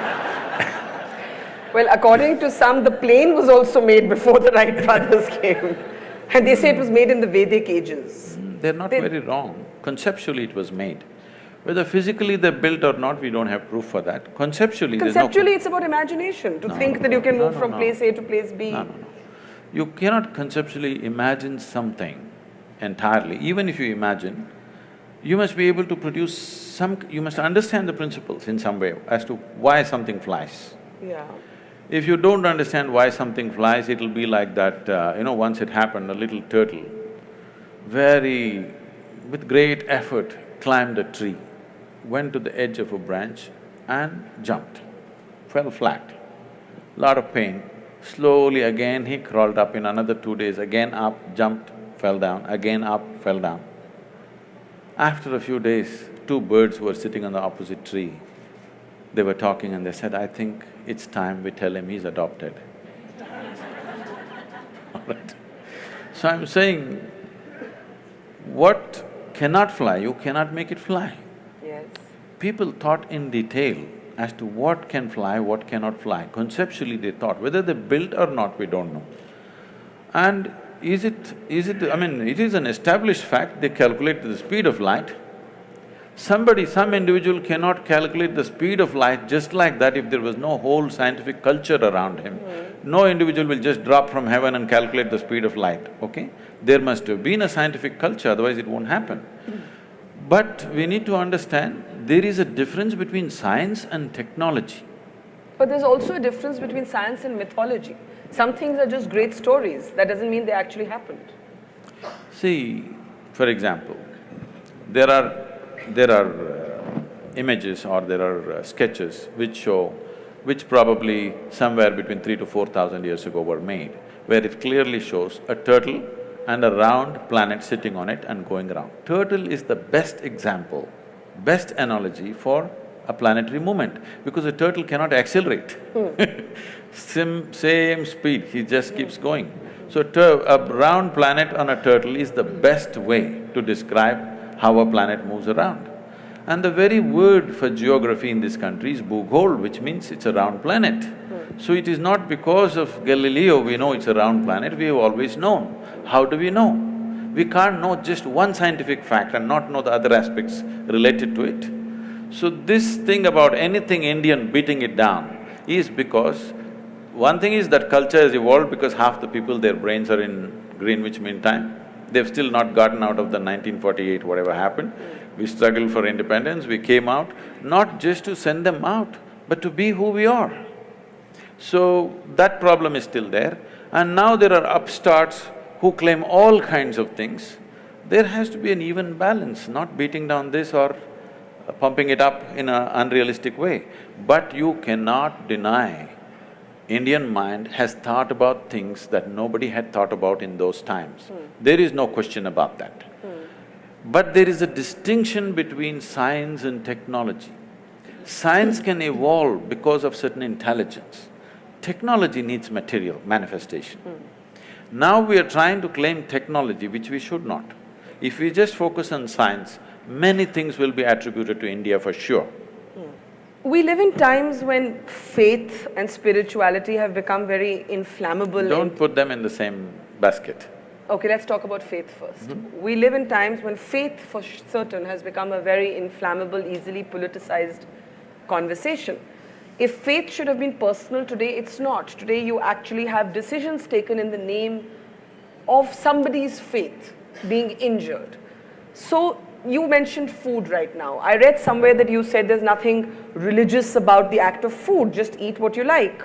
Well, according to some, the plane was also made before the Wright brothers came. And they say it was made in the Vedic ages.
Mm, they're not
They-
very wrong. Conceptually it was made. Whether physically they're built or not, we don't have proof for that. Conceptually, there's no…
Conceptually, it's about imagination, to
No,
think
no,
that you can move from place A to place B.
No, no, no. You cannot conceptually imagine something entirely. Even if you imagine, you must be able to produce some… you must understand the principles in some way as to why something flies.
Yeah.
If you don't understand why something flies, it'll be like that, uh, you know, once it happened, a little turtle, very… with great effort, climbed a tree, went to the edge of a branch and jumped, fell flat. Lot of pain. Slowly again he crawled up in another two days, again up, jumped, fell down, again up, fell down. After a few days, two birds were sitting on the opposite tree. They were talking and they said, I think it's time we tell him he's adopted. All right. So I'm saying, what cannot fly, you cannot make it fly.
Yes.
People thought in detail as to what can fly, what cannot fly. Conceptually they thought, whether they built or not, we don't know. And is it… is it… I mean, it is an established fact, they calculate the speed of light. Somebody, some individual cannot calculate the speed of light just like that if there was no whole scientific culture around him. Hmm. No individual will just drop from heaven and calculate the speed of light, okay? There must have been a scientific culture, otherwise it won't happen. Hmm. But we need to understand, there is a difference between science and technology.
But there's also a difference between science and mythology. Some things are just great stories, that doesn't mean they actually happened.
See, for example, there are… there are uh, images or there are uh, sketches which show, which probably somewhere between three to four thousand years ago were made, where it clearly shows a turtle and a round planet sitting on it and going around. Turtle is the best example, best analogy for a planetary movement, because a turtle cannot accelerate. Sim, same speed, he just keeps going. So, a round planet on a turtle is the best way to describe how a planet moves around. And the very word for geography in this country is Bhugol, which means it's a round planet. Hmm. So it is not because of Galileo we know it's a round planet, we have always known. How do we know? We can't know just one scientific fact and not know the other aspects related to it. So this thing about anything Indian beating it down is because one thing is that culture has evolved because half the people, their brains are in Greenwich Mean Time. They've still not gotten out of the 1948 whatever happened. Mm. We struggled for independence, we came out, not just to send them out, but to be who we are. So, that problem is still there. And now there are upstarts who claim all kinds of things. There has to be an even balance, not beating down this or uh, pumping it up in an unrealistic way. But you cannot deny Indian mind has thought about things that nobody had thought about in those times. Mm. There is no question about that. Mm. But there is a distinction between science and technology. Science can evolve because of certain intelligence. Technology needs material, manifestation. Mm. Now we are trying to claim technology, which we should not. If we just focus on science, many things will be attributed to India for sure.
We live in times when faith and spirituality have become very inflammable.
Don't put them in the same basket.
Okay, let's talk about faith 1st mm -hmm. We live in times when faith for certain has become a very inflammable, easily politicized conversation. If faith should have been personal today, it's not. Today you actually have decisions taken in the name of somebody's faith being injured. So you mentioned food right now. I read somewhere that you said there's nothing religious about the act of food, just eat what you like.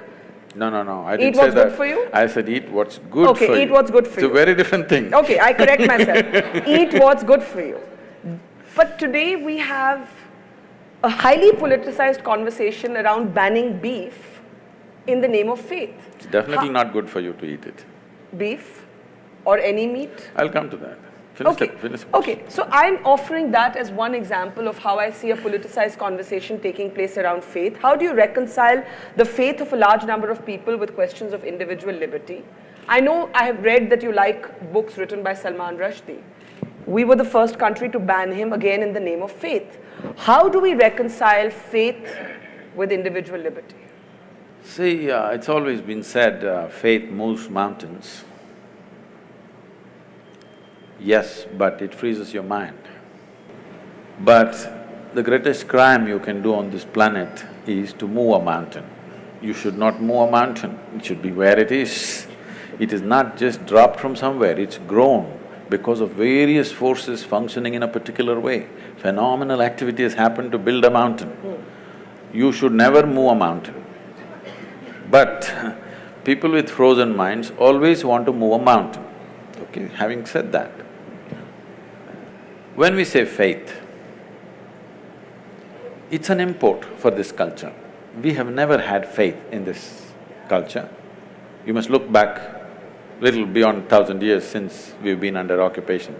No, no, no, I
didn't
eat
what's
that.
good for you?
I said eat what's good
okay,
for you.
Okay, eat what's good for
it's
you.
It's a very different thing.
Okay, I correct myself. eat what's good for you. But today we have a highly politicized conversation around banning beef in the name of faith.
It's definitely ha not good for you to eat it.
Beef or any meat?
I'll come to that.
Finish okay. The, finish okay, so I'm offering that as one example of how I see a politicized conversation taking place around faith. How do you reconcile the faith of a large number of people with questions of individual liberty? I know I have read that you like books written by Salman Rushdie. We were the first country to ban him again in the name of faith. How do we reconcile faith with individual liberty?
See, uh, it's always been said uh, faith moves mountains. Yes, but it freezes your mind. But the greatest crime you can do on this planet is to move a mountain. You should not move a mountain, it should be where it is. It is not just dropped from somewhere, it's grown because of various forces functioning in a particular way. Phenomenal activity has happened to build a mountain. You should never move a mountain. But people with frozen minds always want to move a mountain. Okay, having said that, when we say faith, it's an import for this culture. We have never had faith in this culture. You must look back little beyond thousand years since we've been under occupation.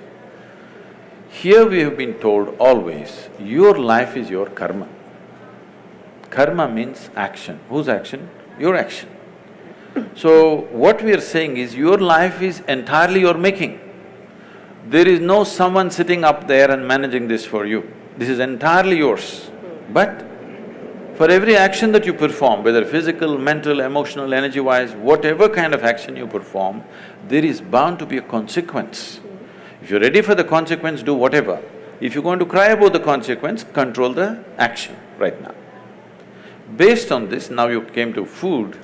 Here we have been told always, your life is your karma. Karma means action. Whose action? Your action. So, what we are saying is, your life is entirely your making. There is no someone sitting up there and managing this for you. This is entirely yours. But For every action that you perform, whether physical, mental, emotional, energy-wise, whatever kind of action you perform, there is bound to be a consequence. If you're ready for the consequence, do whatever. If you're going to cry about the consequence, control the action right now. Based on this, now you came to food.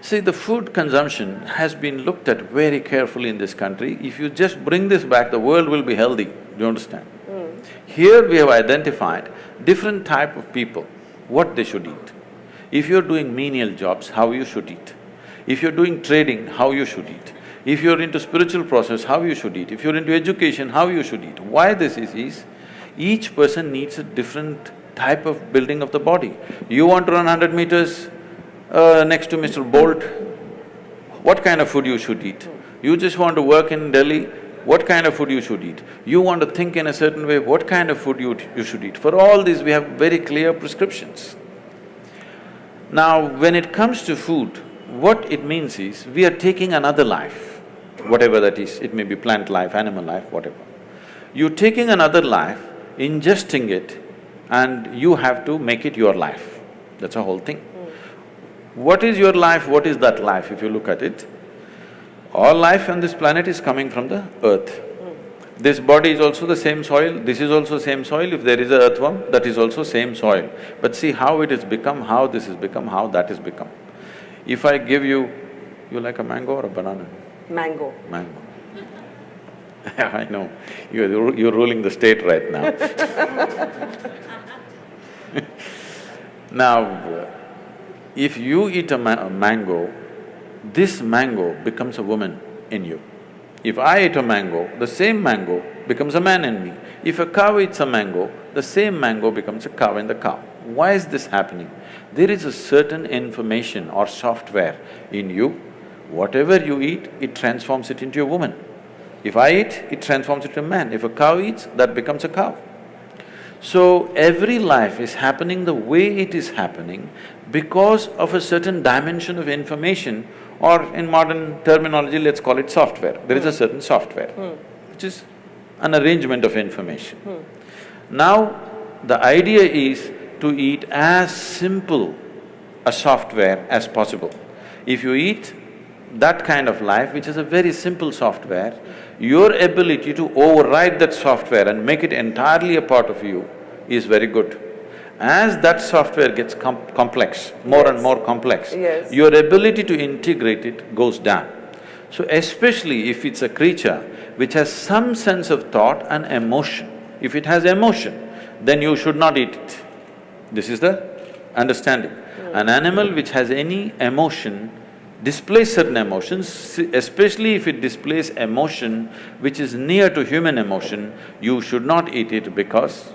See, the food consumption has been looked at very carefully in this country. If you just bring this back, the world will be healthy, do you understand? Hmm. Here we have identified different type of people, what they should eat. If you're doing menial jobs, how you should eat. If you're doing trading, how you should eat. If you're into spiritual process, how you should eat. If you're into education, how you should eat. Why this is, is each person needs a different type of building of the body. You want to run hundred meters uh, next to Mr. Bolt, what kind of food you should eat? You just want to work in Delhi, what kind of food you should eat? You want to think in a certain way, what kind of food you, you should eat? For all these, we have very clear prescriptions. Now, when it comes to food, what it means is, we are taking another life, whatever that is, it may be plant life, animal life, whatever. You're taking another life, ingesting it, and you have to make it your life. That's a whole thing. What is your life, what is that life if you look at it? All life on this planet is coming from the earth. This body is also the same soil, this is also same soil, if there is a earthworm, that is also same soil. But see how it has become, how this has become, how that has become. If I give you, you like a mango or a banana?
Mango.
Mango. I know, you're, you're ruling the state right now Now, if you eat a, ma a mango, this mango becomes a woman in you. If I eat a mango, the same mango becomes a man in me. If a cow eats a mango, the same mango becomes a cow in the cow. Why is this happening? There is a certain information or software in you, whatever you eat, it transforms it into a woman. If I eat, it transforms it into a man. If a cow eats, that becomes a cow. So, every life is happening the way it is happening because of a certain dimension of information or in modern terminology, let's call it software. There is a certain software, hmm. which is an arrangement of information. Hmm. Now, the idea is to eat as simple a software as possible. If you eat that kind of life, which is a very simple software, your ability to override that software and make it entirely a part of you is very good. As that software gets com complex, more
yes.
and more complex,
yes.
your ability to integrate it goes down. So especially if it's a creature which has some sense of thought and emotion, if it has emotion, then you should not eat it. This is the understanding. Mm. An animal which has any emotion displays certain emotions, especially if it displays emotion which is near to human emotion, you should not eat it because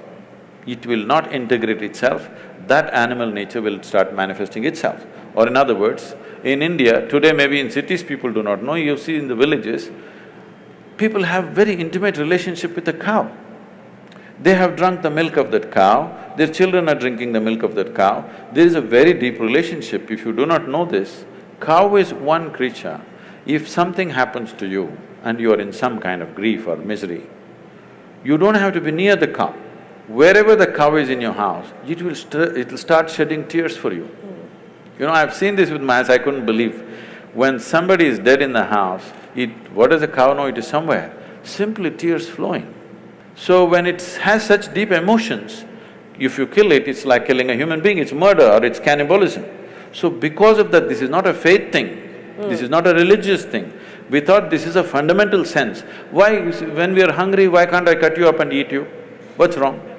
it will not integrate itself, that animal nature will start manifesting itself. Or in other words, in India, today maybe in cities people do not know, you see in the villages, people have very intimate relationship with the cow. They have drunk the milk of that cow, their children are drinking the milk of that cow. There is a very deep relationship. If you do not know this, cow is one creature. If something happens to you and you are in some kind of grief or misery, you don't have to be near the cow wherever the cow is in your house, it will it'll start shedding tears for you. Mm. You know, I've seen this with my eyes, I couldn't believe. When somebody is dead in the house, it… what does the cow know? It is somewhere, simply tears flowing. So when it has such deep emotions, if you kill it, it's like killing a human being, it's murder or it's cannibalism. So because of that, this is not a faith thing, mm. this is not a religious thing. We thought this is a fundamental sense. Why… when we are hungry, why can't I cut you up and eat you? What's wrong?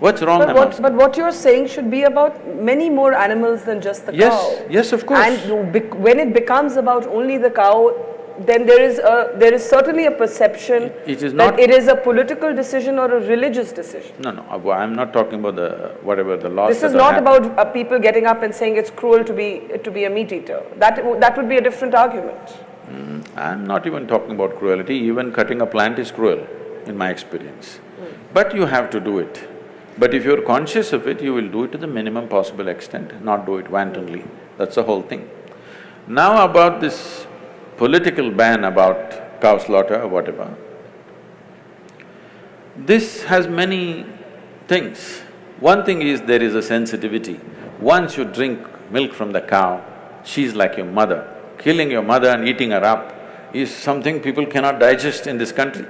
What's wrong
but what, but what you're saying should be about many more animals than just the
yes,
cow.
Yes, yes, of course.
And when it becomes about only the cow, then there is a there is certainly a perception
it is
that it is a political decision or a religious decision.
No, no, uh, I'm not talking about the whatever the laws.
This is not about uh, people getting up and saying it's cruel to be to be a meat eater. That that would be a different argument.
Mm, I'm not even talking about cruelty. Even cutting a plant is cruel, in my experience. Mm. But you have to do it. But if you're conscious of it, you will do it to the minimum possible extent, not do it wantonly. That's the whole thing. Now about this political ban about cow slaughter or whatever, this has many things. One thing is there is a sensitivity. Once you drink milk from the cow, she's like your mother. Killing your mother and eating her up is something people cannot digest in this country.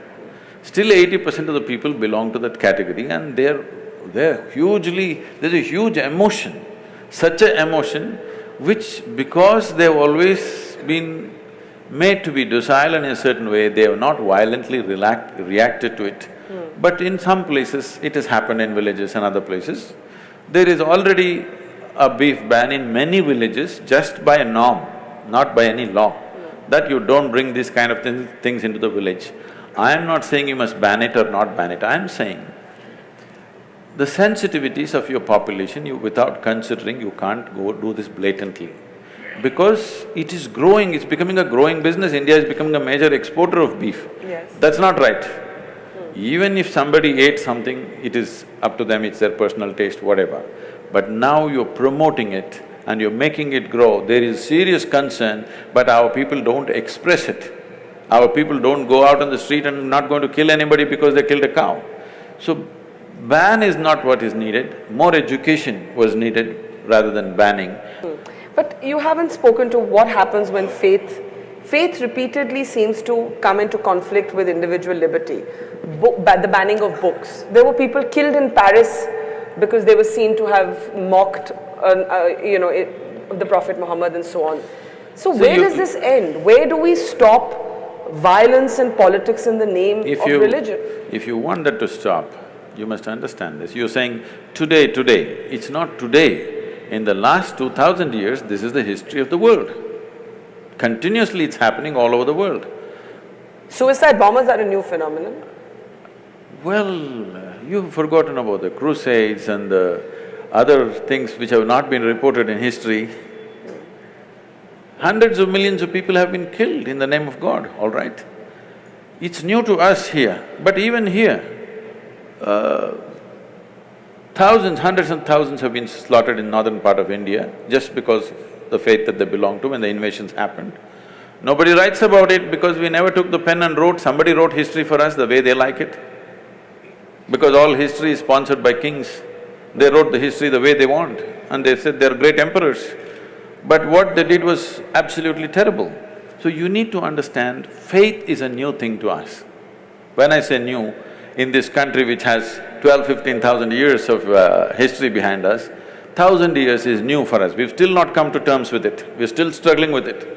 Still eighty percent of the people belong to that category and they're… they're hugely… there's a huge emotion, such a emotion which because they've always been made to be docile in a certain way, they have not violently reacted to it. Mm. But in some places, it has happened in villages and other places. There is already a beef ban in many villages just by a norm, not by any law, mm. that you don't bring these kind of th things into the village. I am not saying you must ban it or not ban it, I am saying the sensitivities of your population, you without considering, you can't go do this blatantly because it is growing, it's becoming a growing business, India is becoming a major exporter of beef.
Yes.
That's not right. Mm. Even if somebody ate something, it is up to them, it's their personal taste, whatever. But now you're promoting it and you're making it grow, there is serious concern, but our people don't express it. Our people don't go out on the street and not going to kill anybody because they killed a cow. So, ban is not what is needed, more education was needed rather than banning.
But you haven't spoken to what happens when faith… Faith repeatedly seems to come into conflict with individual liberty. Book, the banning of books. There were people killed in Paris because they were seen to have mocked, uh, uh, you know, it, the Prophet Muhammad and so on. So, so where does this end? Where do we stop violence and politics in the name of
you,
religion?
If you want that to stop, you must understand this. You're saying today, today. It's not today. In the last two thousand years, this is the history of the world. Continuously it's happening all over the world.
Suicide bombers are a new phenomenon?
Well, you've forgotten about the crusades and the other things which have not been reported in history. Hundreds of millions of people have been killed in the name of God, all right? It's new to us here, but even here, uh, Thousands, hundreds and thousands have been slaughtered in northern part of India just because of the faith that they belong to when the invasions happened. Nobody writes about it because we never took the pen and wrote, somebody wrote history for us the way they like it. Because all history is sponsored by kings, they wrote the history the way they want and they said they're great emperors. But what they did was absolutely terrible. So you need to understand, faith is a new thing to us. When I say new, in this country which has twelve, fifteen thousand years of uh, history behind us, thousand years is new for us, we've still not come to terms with it, we're still struggling with it.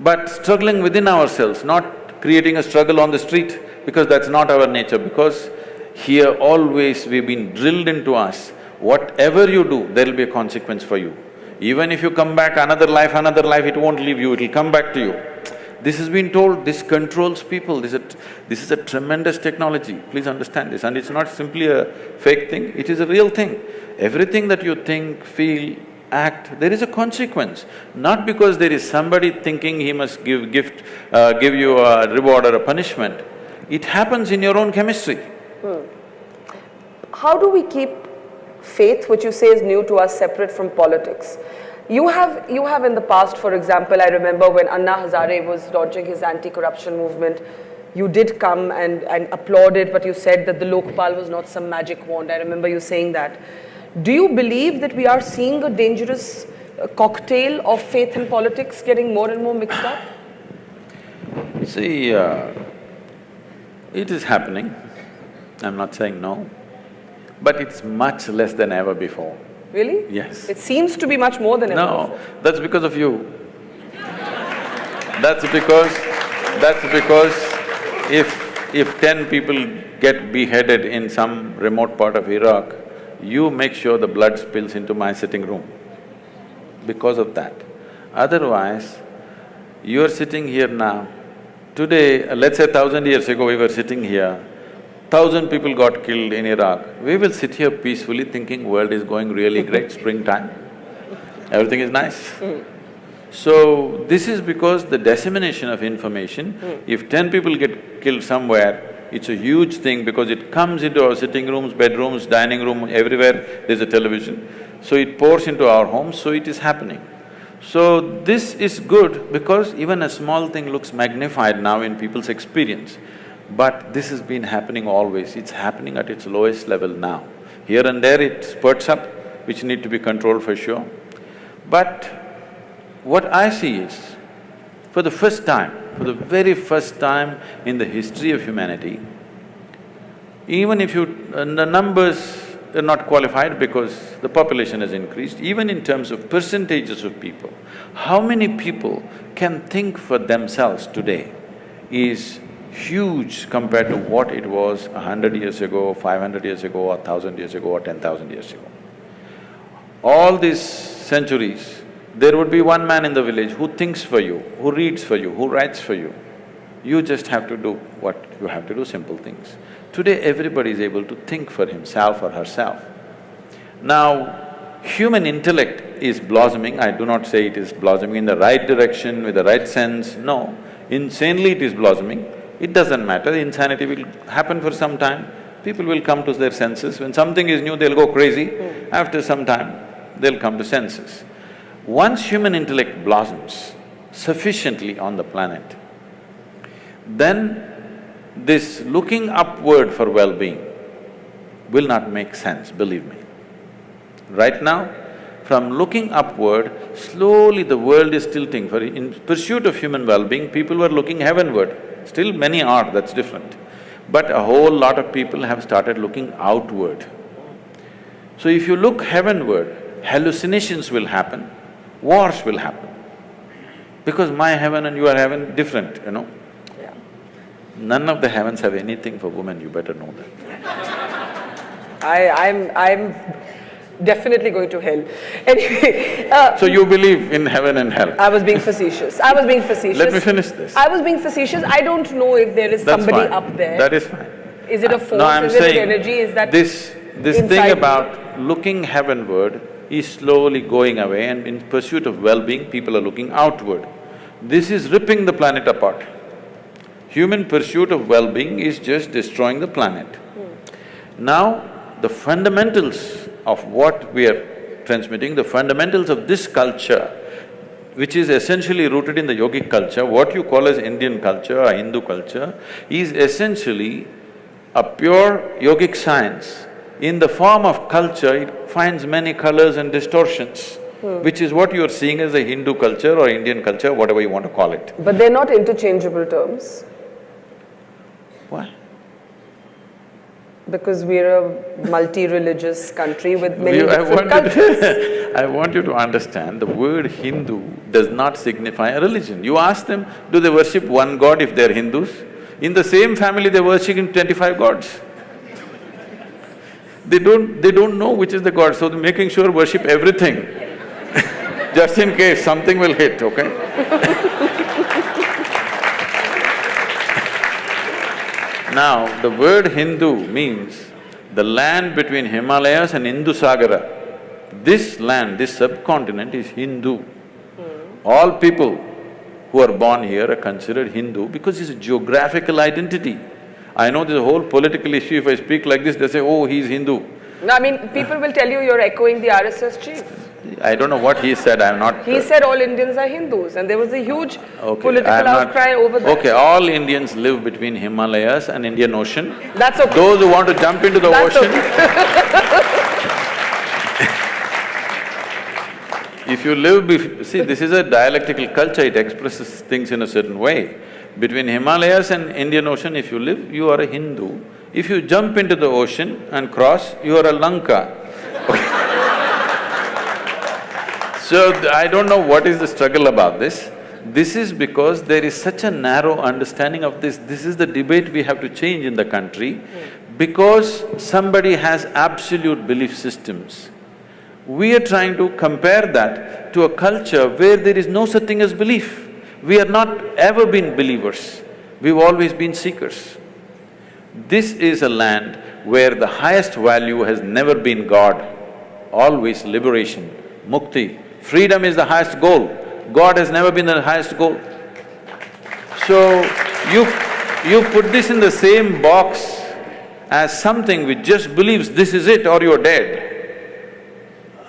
But struggling within ourselves, not creating a struggle on the street, because that's not our nature, because here always we've been drilled into us, whatever you do, there'll be a consequence for you. Even if you come back another life, another life, it won't leave you, it'll come back to you. This has been told, this controls people, this is, a, this is a tremendous technology, please understand this. And it's not simply a fake thing, it is a real thing. Everything that you think, feel, act, there is a consequence. Not because there is somebody thinking he must give gift… Uh, give you a reward or a punishment. It happens in your own chemistry. Hmm.
How do we keep faith, which you say is new to us, separate from politics? You have, you have in the past, for example, I remember when Anna Hazare was launching his anti-corruption movement, you did come and, and applauded, but you said that the Lokpal was not some magic wand. I remember you saying that. Do you believe that we are seeing a dangerous uh, cocktail of faith and politics getting more and more mixed up?
See, uh, it is happening. I'm not saying no, but it's much less than ever before.
Really?
Yes.
It seems to be much more than ever
No, that's because of you. That's because… that's because if… if ten people get beheaded in some remote part of Iraq, you make sure the blood spills into my sitting room because of that. Otherwise, you're sitting here now, today, let's say thousand years ago we were sitting here, thousand people got killed in Iraq, we will sit here peacefully thinking world is going really great, springtime, everything is nice. Mm. So, this is because the dissemination of information, mm. if ten people get killed somewhere, it's a huge thing because it comes into our sitting rooms, bedrooms, dining room, everywhere there's a television. So it pours into our homes, so it is happening. So this is good because even a small thing looks magnified now in people's experience. But this has been happening always, it's happening at its lowest level now. Here and there it spurts up, which need to be controlled for sure. But what I see is, for the first time, for the very first time in the history of humanity, even if you… Uh, the numbers are not qualified because the population has increased, even in terms of percentages of people, how many people can think for themselves today is huge compared to what it was a hundred years ago, five hundred years ago, a thousand years ago or ten thousand years ago. All these centuries, there would be one man in the village who thinks for you, who reads for you, who writes for you. You just have to do what you have to do, simple things. Today everybody is able to think for himself or herself. Now, human intellect is blossoming, I do not say it is blossoming in the right direction, with the right sense, no. Insanely it is blossoming, it doesn't matter, insanity will happen for some time, people will come to their senses. When something is new, they'll go crazy. Hmm. After some time, they'll come to senses. Once human intellect blossoms sufficiently on the planet, then this looking upward for well-being will not make sense, believe me. Right now, from looking upward, slowly the world is tilting for… in pursuit of human well-being, people were looking heavenward. Still many are, that's different. But a whole lot of people have started looking outward. So if you look heavenward, hallucinations will happen, wars will happen. Because my heaven and your heaven different, you know. None of the heavens have anything for women, you better know that.
I… I'm… I'm definitely going to hell. Anyway, uh,
So you believe in heaven and hell?
I was being facetious. I was being facetious.
Let me finish this.
I was being facetious. I don't know if there is
That's
somebody
fine.
up there.
That is fine.
Is it a force?
No, I'm
is it
saying
an energy? Is that
this… this thing
me?
about looking heavenward is slowly going away and in pursuit of well-being, people are looking outward. This is ripping the planet apart. Human pursuit of well-being is just destroying the planet. Now, the fundamentals of what we are transmitting, the fundamentals of this culture, which is essentially rooted in the yogic culture, what you call as Indian culture or Hindu culture, is essentially a pure yogic science. In the form of culture, it finds many colors and distortions, hmm. which is what you are seeing as a Hindu culture or Indian culture, whatever you want to call it.
But they're not interchangeable terms
Why?
Because we're a multi-religious country with many
You- I
different
want you
cultures.
to I want you to understand, the word Hindu does not signify a religion. You ask them, do they worship one god if they're Hindus? In the same family, they're worshipping twenty-five gods. They don't… they don't know which is the god, so they're making sure worship everything just in case something will hit, okay? Now, the word Hindu means the land between Himalayas and Indusagara. This land, this subcontinent is Hindu. Hmm. All people who are born here are considered Hindu because it's a geographical identity. I know there's a whole political issue, if I speak like this, they say, oh, he's Hindu.
No, I mean, people will tell you you're echoing the RSS chief.
I don't know what he said, I'm not…
He said all Indians are Hindus and there was a huge
Okay,
political
not-
outcry over that.
Okay, all Indians live between Himalayas and Indian Ocean.
That's okay.
Those who want to jump into the
That's
ocean,
okay.
if you live bef… see, this is a dialectical culture, it expresses things in a certain way. Between Himalayas and Indian Ocean, if you live, you are a Hindu. If you jump into the ocean and cross, you are a Lanka. So, I don't know what is the struggle about this. This is because there is such a narrow understanding of this, this is the debate we have to change in the country. Because somebody has absolute belief systems, we are trying to compare that to a culture where there is no such thing as belief. We are not ever been believers, we've always been seekers. This is a land where the highest value has never been God, always liberation, mukti. Freedom is the highest goal, God has never been the highest goal. So, you… you put this in the same box as something which just believes this is it or you're dead.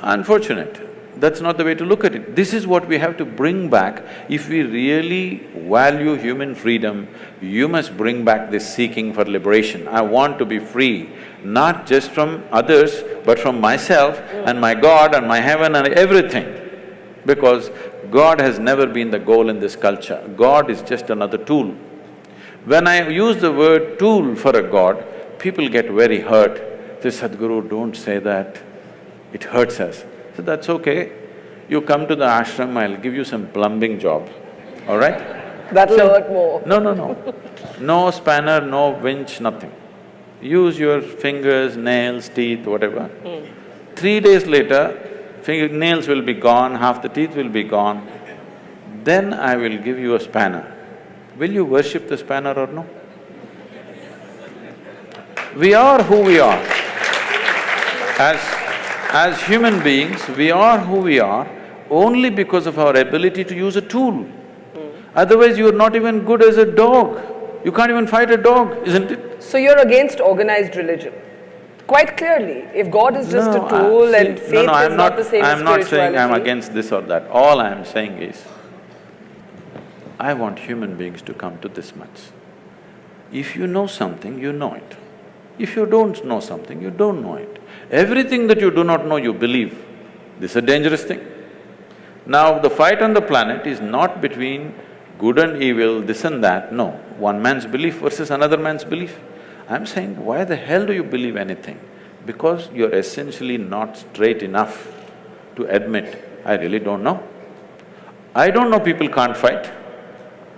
Unfortunate, that's not the way to look at it. This is what we have to bring back. If we really value human freedom, you must bring back this seeking for liberation. I want to be free. not just from others, but from myself and my God and my heaven and everything. Because God has never been the goal in this culture, God is just another tool. When I use the word tool for a God, people get very hurt. Say, Sadhguru, don't say that, it hurts us. So that's okay, you come to the ashram, I'll give you some plumbing job, all right?
That'll
So-
hurt more.
No, no, no. No spanner, no winch, nothing. Use your fingers, nails, teeth, whatever. Hmm. Three days later, finger, nails will be gone, half the teeth will be gone. Then I will give you a spanner. Will you worship the spanner or no? We are who we are. As… as human beings, we are who we are only because of our ability to use a tool. Otherwise, you are not even good as a dog. You can't even fight a dog, isn't it?
So you're against organized religion? Quite clearly, if God is just
No,
a tool
I-
and faith
no, no,
is
I'm
not, the same as
I'm not saying I'm against this or that. All I'm saying is, I want human beings to come to this much. If you know something, you know it. If you don't know something, you don't know it. Everything that you do not know, you believe. This is a dangerous thing. Now, the fight on the planet is not between good and evil, this and that, no. One man's belief versus another man's belief. I'm saying, why the hell do you believe anything? Because you're essentially not straight enough to admit, I really don't know. I don't know people can't fight.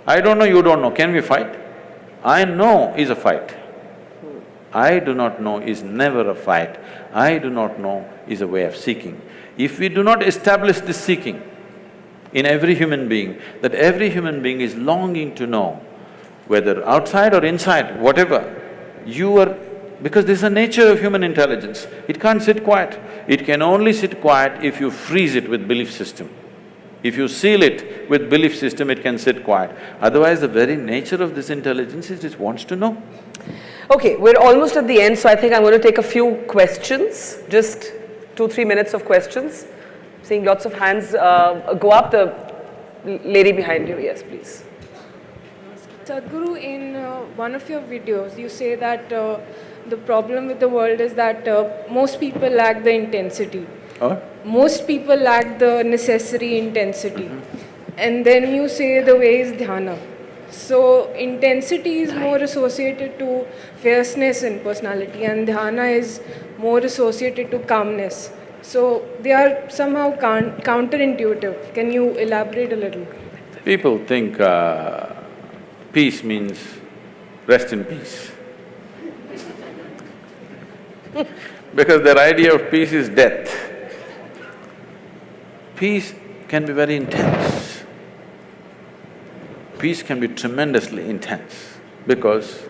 I don't know, you don't know, can we fight? I know is a fight. I do not know is never a fight. I do not know is a way of seeking. If we do not establish this seeking in every human being, that every human being is longing to know, whether outside or inside, whatever, you are… because this is the nature of human intelligence, it can't sit quiet. It can only sit quiet if you freeze it with belief system. If you seal it with belief system, it can sit quiet. Otherwise, the very nature of this intelligence is it wants to know.
Okay, we're almost at the end, so I think I'm going to take a few questions, just two, three minutes of questions. Seeing lots of hands uh, go up. The lady behind you, yes, please.
Sadhguru, in uh, one of your videos, you say that uh, the problem with the world is that uh, most people lack the intensity.
Or?
Most people lack the necessary intensity. And then you say the way is dhyana. So, intensity is more associated to fierceness in personality, and dhyana is more associated to calmness. So, they are somehow counterintuitive. Can you elaborate a little?
People think uh, peace means rest in peace. because their idea of peace is death. Peace can be very intense. Peace can be tremendously intense because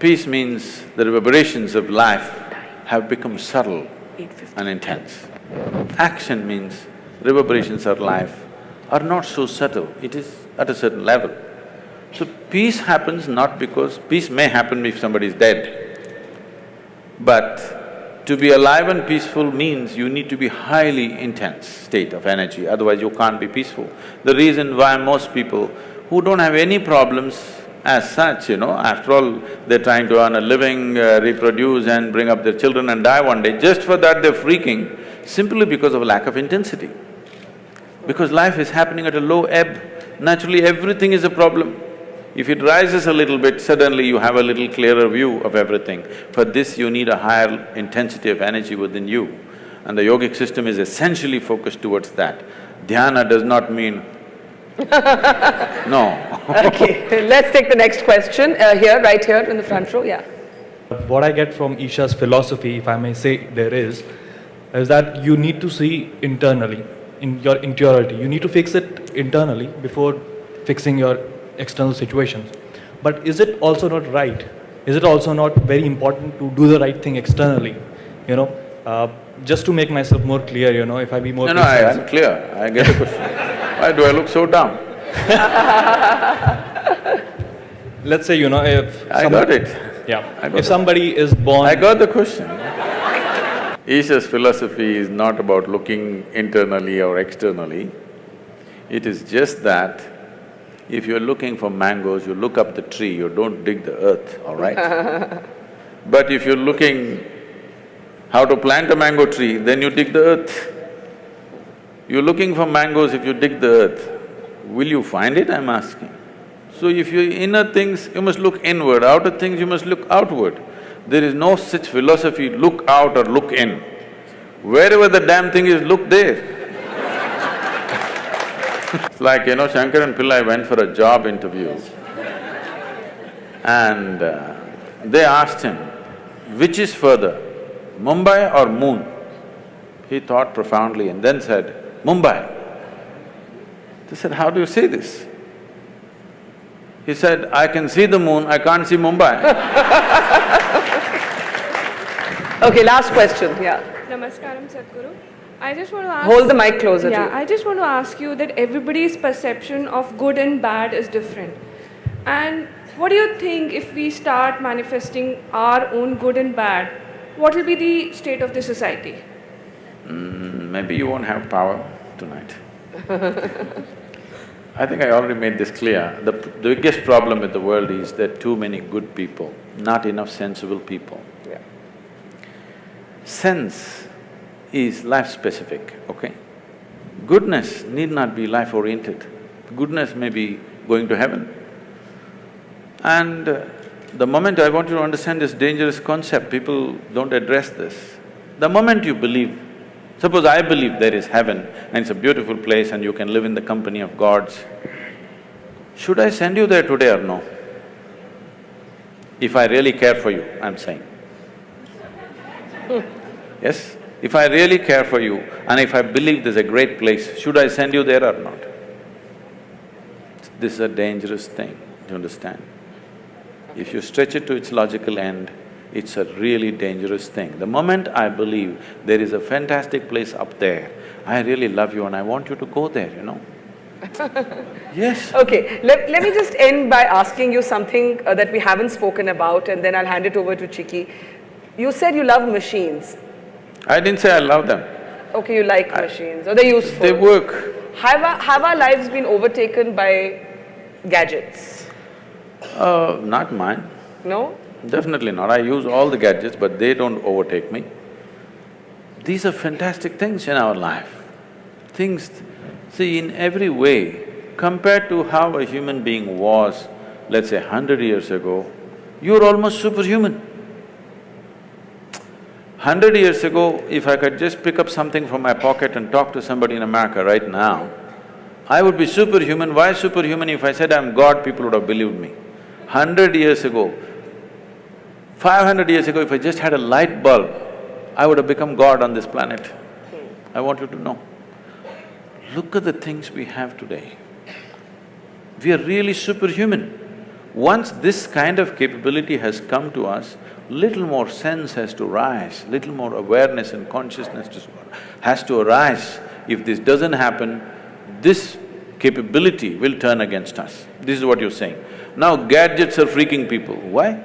peace means the reverberations of life have become subtle and intense. Action means reverberations of life are not so subtle, it is at a certain level. So peace happens not because… peace may happen if somebody is dead, but to be alive and peaceful means you need to be highly intense state of energy, otherwise you can't be peaceful. The reason why most people who don't have any problems as such, you know, after all, they're trying to earn a living, uh, reproduce and bring up their children and die one day, just for that they're freaking, simply because of lack of intensity. Because life is happening at a low ebb, naturally everything is a problem. If it rises a little bit, suddenly you have a little clearer view of everything. For this, you need a higher intensity of energy within you. And the yogic system is essentially focused towards that. Dhyana does not mean no.
Okay, let's take the next question uh, here, right here in the front row, yeah.
What I get from Isha's philosophy, if I may say there is, is that you need to see internally, in your interiority. You need to fix it internally before fixing your external situations. But is it also not right? Is it also not very important to do the right thing externally? You know, uh, just to make myself more clear, you know, if I be more
No, no, I. I'm clear, I get the question. Why do I look so dumb?
Let's say, you know, if
I got it.
Yeah.
I got
If somebody is born
I got the question. Isha's philosophy is not about looking internally or externally. It is just that if you're looking for mangoes, you look up the tree, you don't dig the earth, all right? But if you're looking how to plant a mango tree, then you dig the earth. You're looking for mangoes, if you dig the earth, will you find it, I'm asking? So if your inner things, you must look inward, outer things, you must look outward. There is no such philosophy, look out or look in. Wherever the damn thing is, look there. it's like, you know, Shankaran Pillai went for a job interview and uh, they asked him, which is further, Mumbai or moon? He thought profoundly and then said, Mumbai. They said, how do you say this? He said, I can see the moon, I can't see Mumbai.
Okay, last question, yeah.
Namaskaram, Sadhguru. I just want to ask.
Hold the mic closer
Yeah,
you.
I just want to ask you that everybody's perception of good and bad is different. And what do you think if we start manifesting our own good and bad? What will be the state of the society?
Mm, maybe you won't have power tonight. I think I already made this clear. The, the biggest problem with the world is there are too many good people, not enough sensible people.
Yeah.
Sense is life-specific, okay? Goodness need not be life-oriented. Goodness may be going to heaven. And uh, the moment I want you to understand this dangerous concept, people don't address this. The moment you believe, suppose I believe there is heaven and it's a beautiful place and you can live in the company of gods, should I send you there today or no? If I really care for you, I'm saying. Yes? If I really care for you and if I believe there's a great place, should I send you there or not? This is a dangerous thing, do you understand? If you stretch it to its logical end, it's a really dangerous thing. The moment I believe there is a fantastic place up there, I really love you and I want you to go there, you know? Yes.
Okay, let, let me just end by asking you something uh, that we haven't spoken about and then I'll hand it over to Chiki. You said you love machines.
I didn't say I love them.
Okay, you like machines or they're useful.
They work.
Have our, have our lives been overtaken by gadgets?
Uh, not mine.
No?
Definitely not. I use all the gadgets, but they don't overtake me. These are fantastic things in our life. Things, see, in every way, compared to how a human being was, let's say hundred years ago, you're almost superhuman. Hundred years ago, if I could just pick up something from my pocket and talk to somebody in America right now, I would be superhuman. Why superhuman? If I said I'm God, people would have believed me. Hundred years ago, five hundred years ago, if I just had a light bulb, I would have become God on this planet. Hmm. I want you to know. Look at the things we have today. We are really superhuman. Once this kind of capability has come to us, little more sense has to rise, little more awareness and consciousness to- has to arise. If this doesn't happen, this capability will turn against us. This is what you're saying. Now gadgets are freaking people. Why?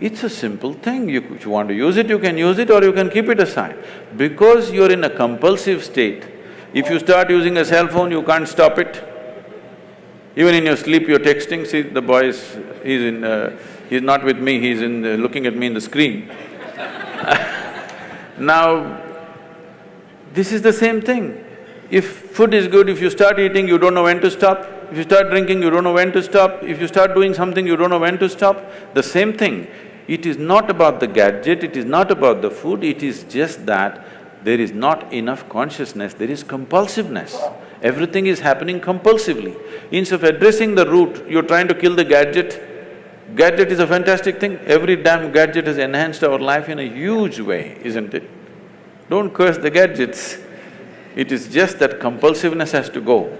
It's a simple thing. You, if you want to use it, you can use it or you can keep it aside. Because you're in a compulsive state, if you start using a cell phone, you can't stop it. Even in your sleep, you're texting, see the boy is… he's in… Uh, he's not with me, he's in… Uh, looking at me in the screen. now, this is the same thing. If food is good, if you start eating, you don't know when to stop. If you start drinking, you don't know when to stop. If you start doing something, you don't know when to stop. The same thing. It is not about the gadget, it is not about the food, it is just that there is not enough consciousness, there is compulsiveness. Everything is happening compulsively. Instead of addressing the root, you're trying to kill the gadget. Gadget is a fantastic thing. Every damn gadget has enhanced our life in a huge way, isn't it? Don't curse the gadgets. It is just that compulsiveness has to go.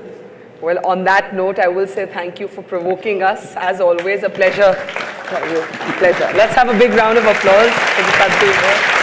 Well, on that note, I will say thank you for provoking us. As always, a pleasure. Pleasure. Let's have a big round of applause for the here.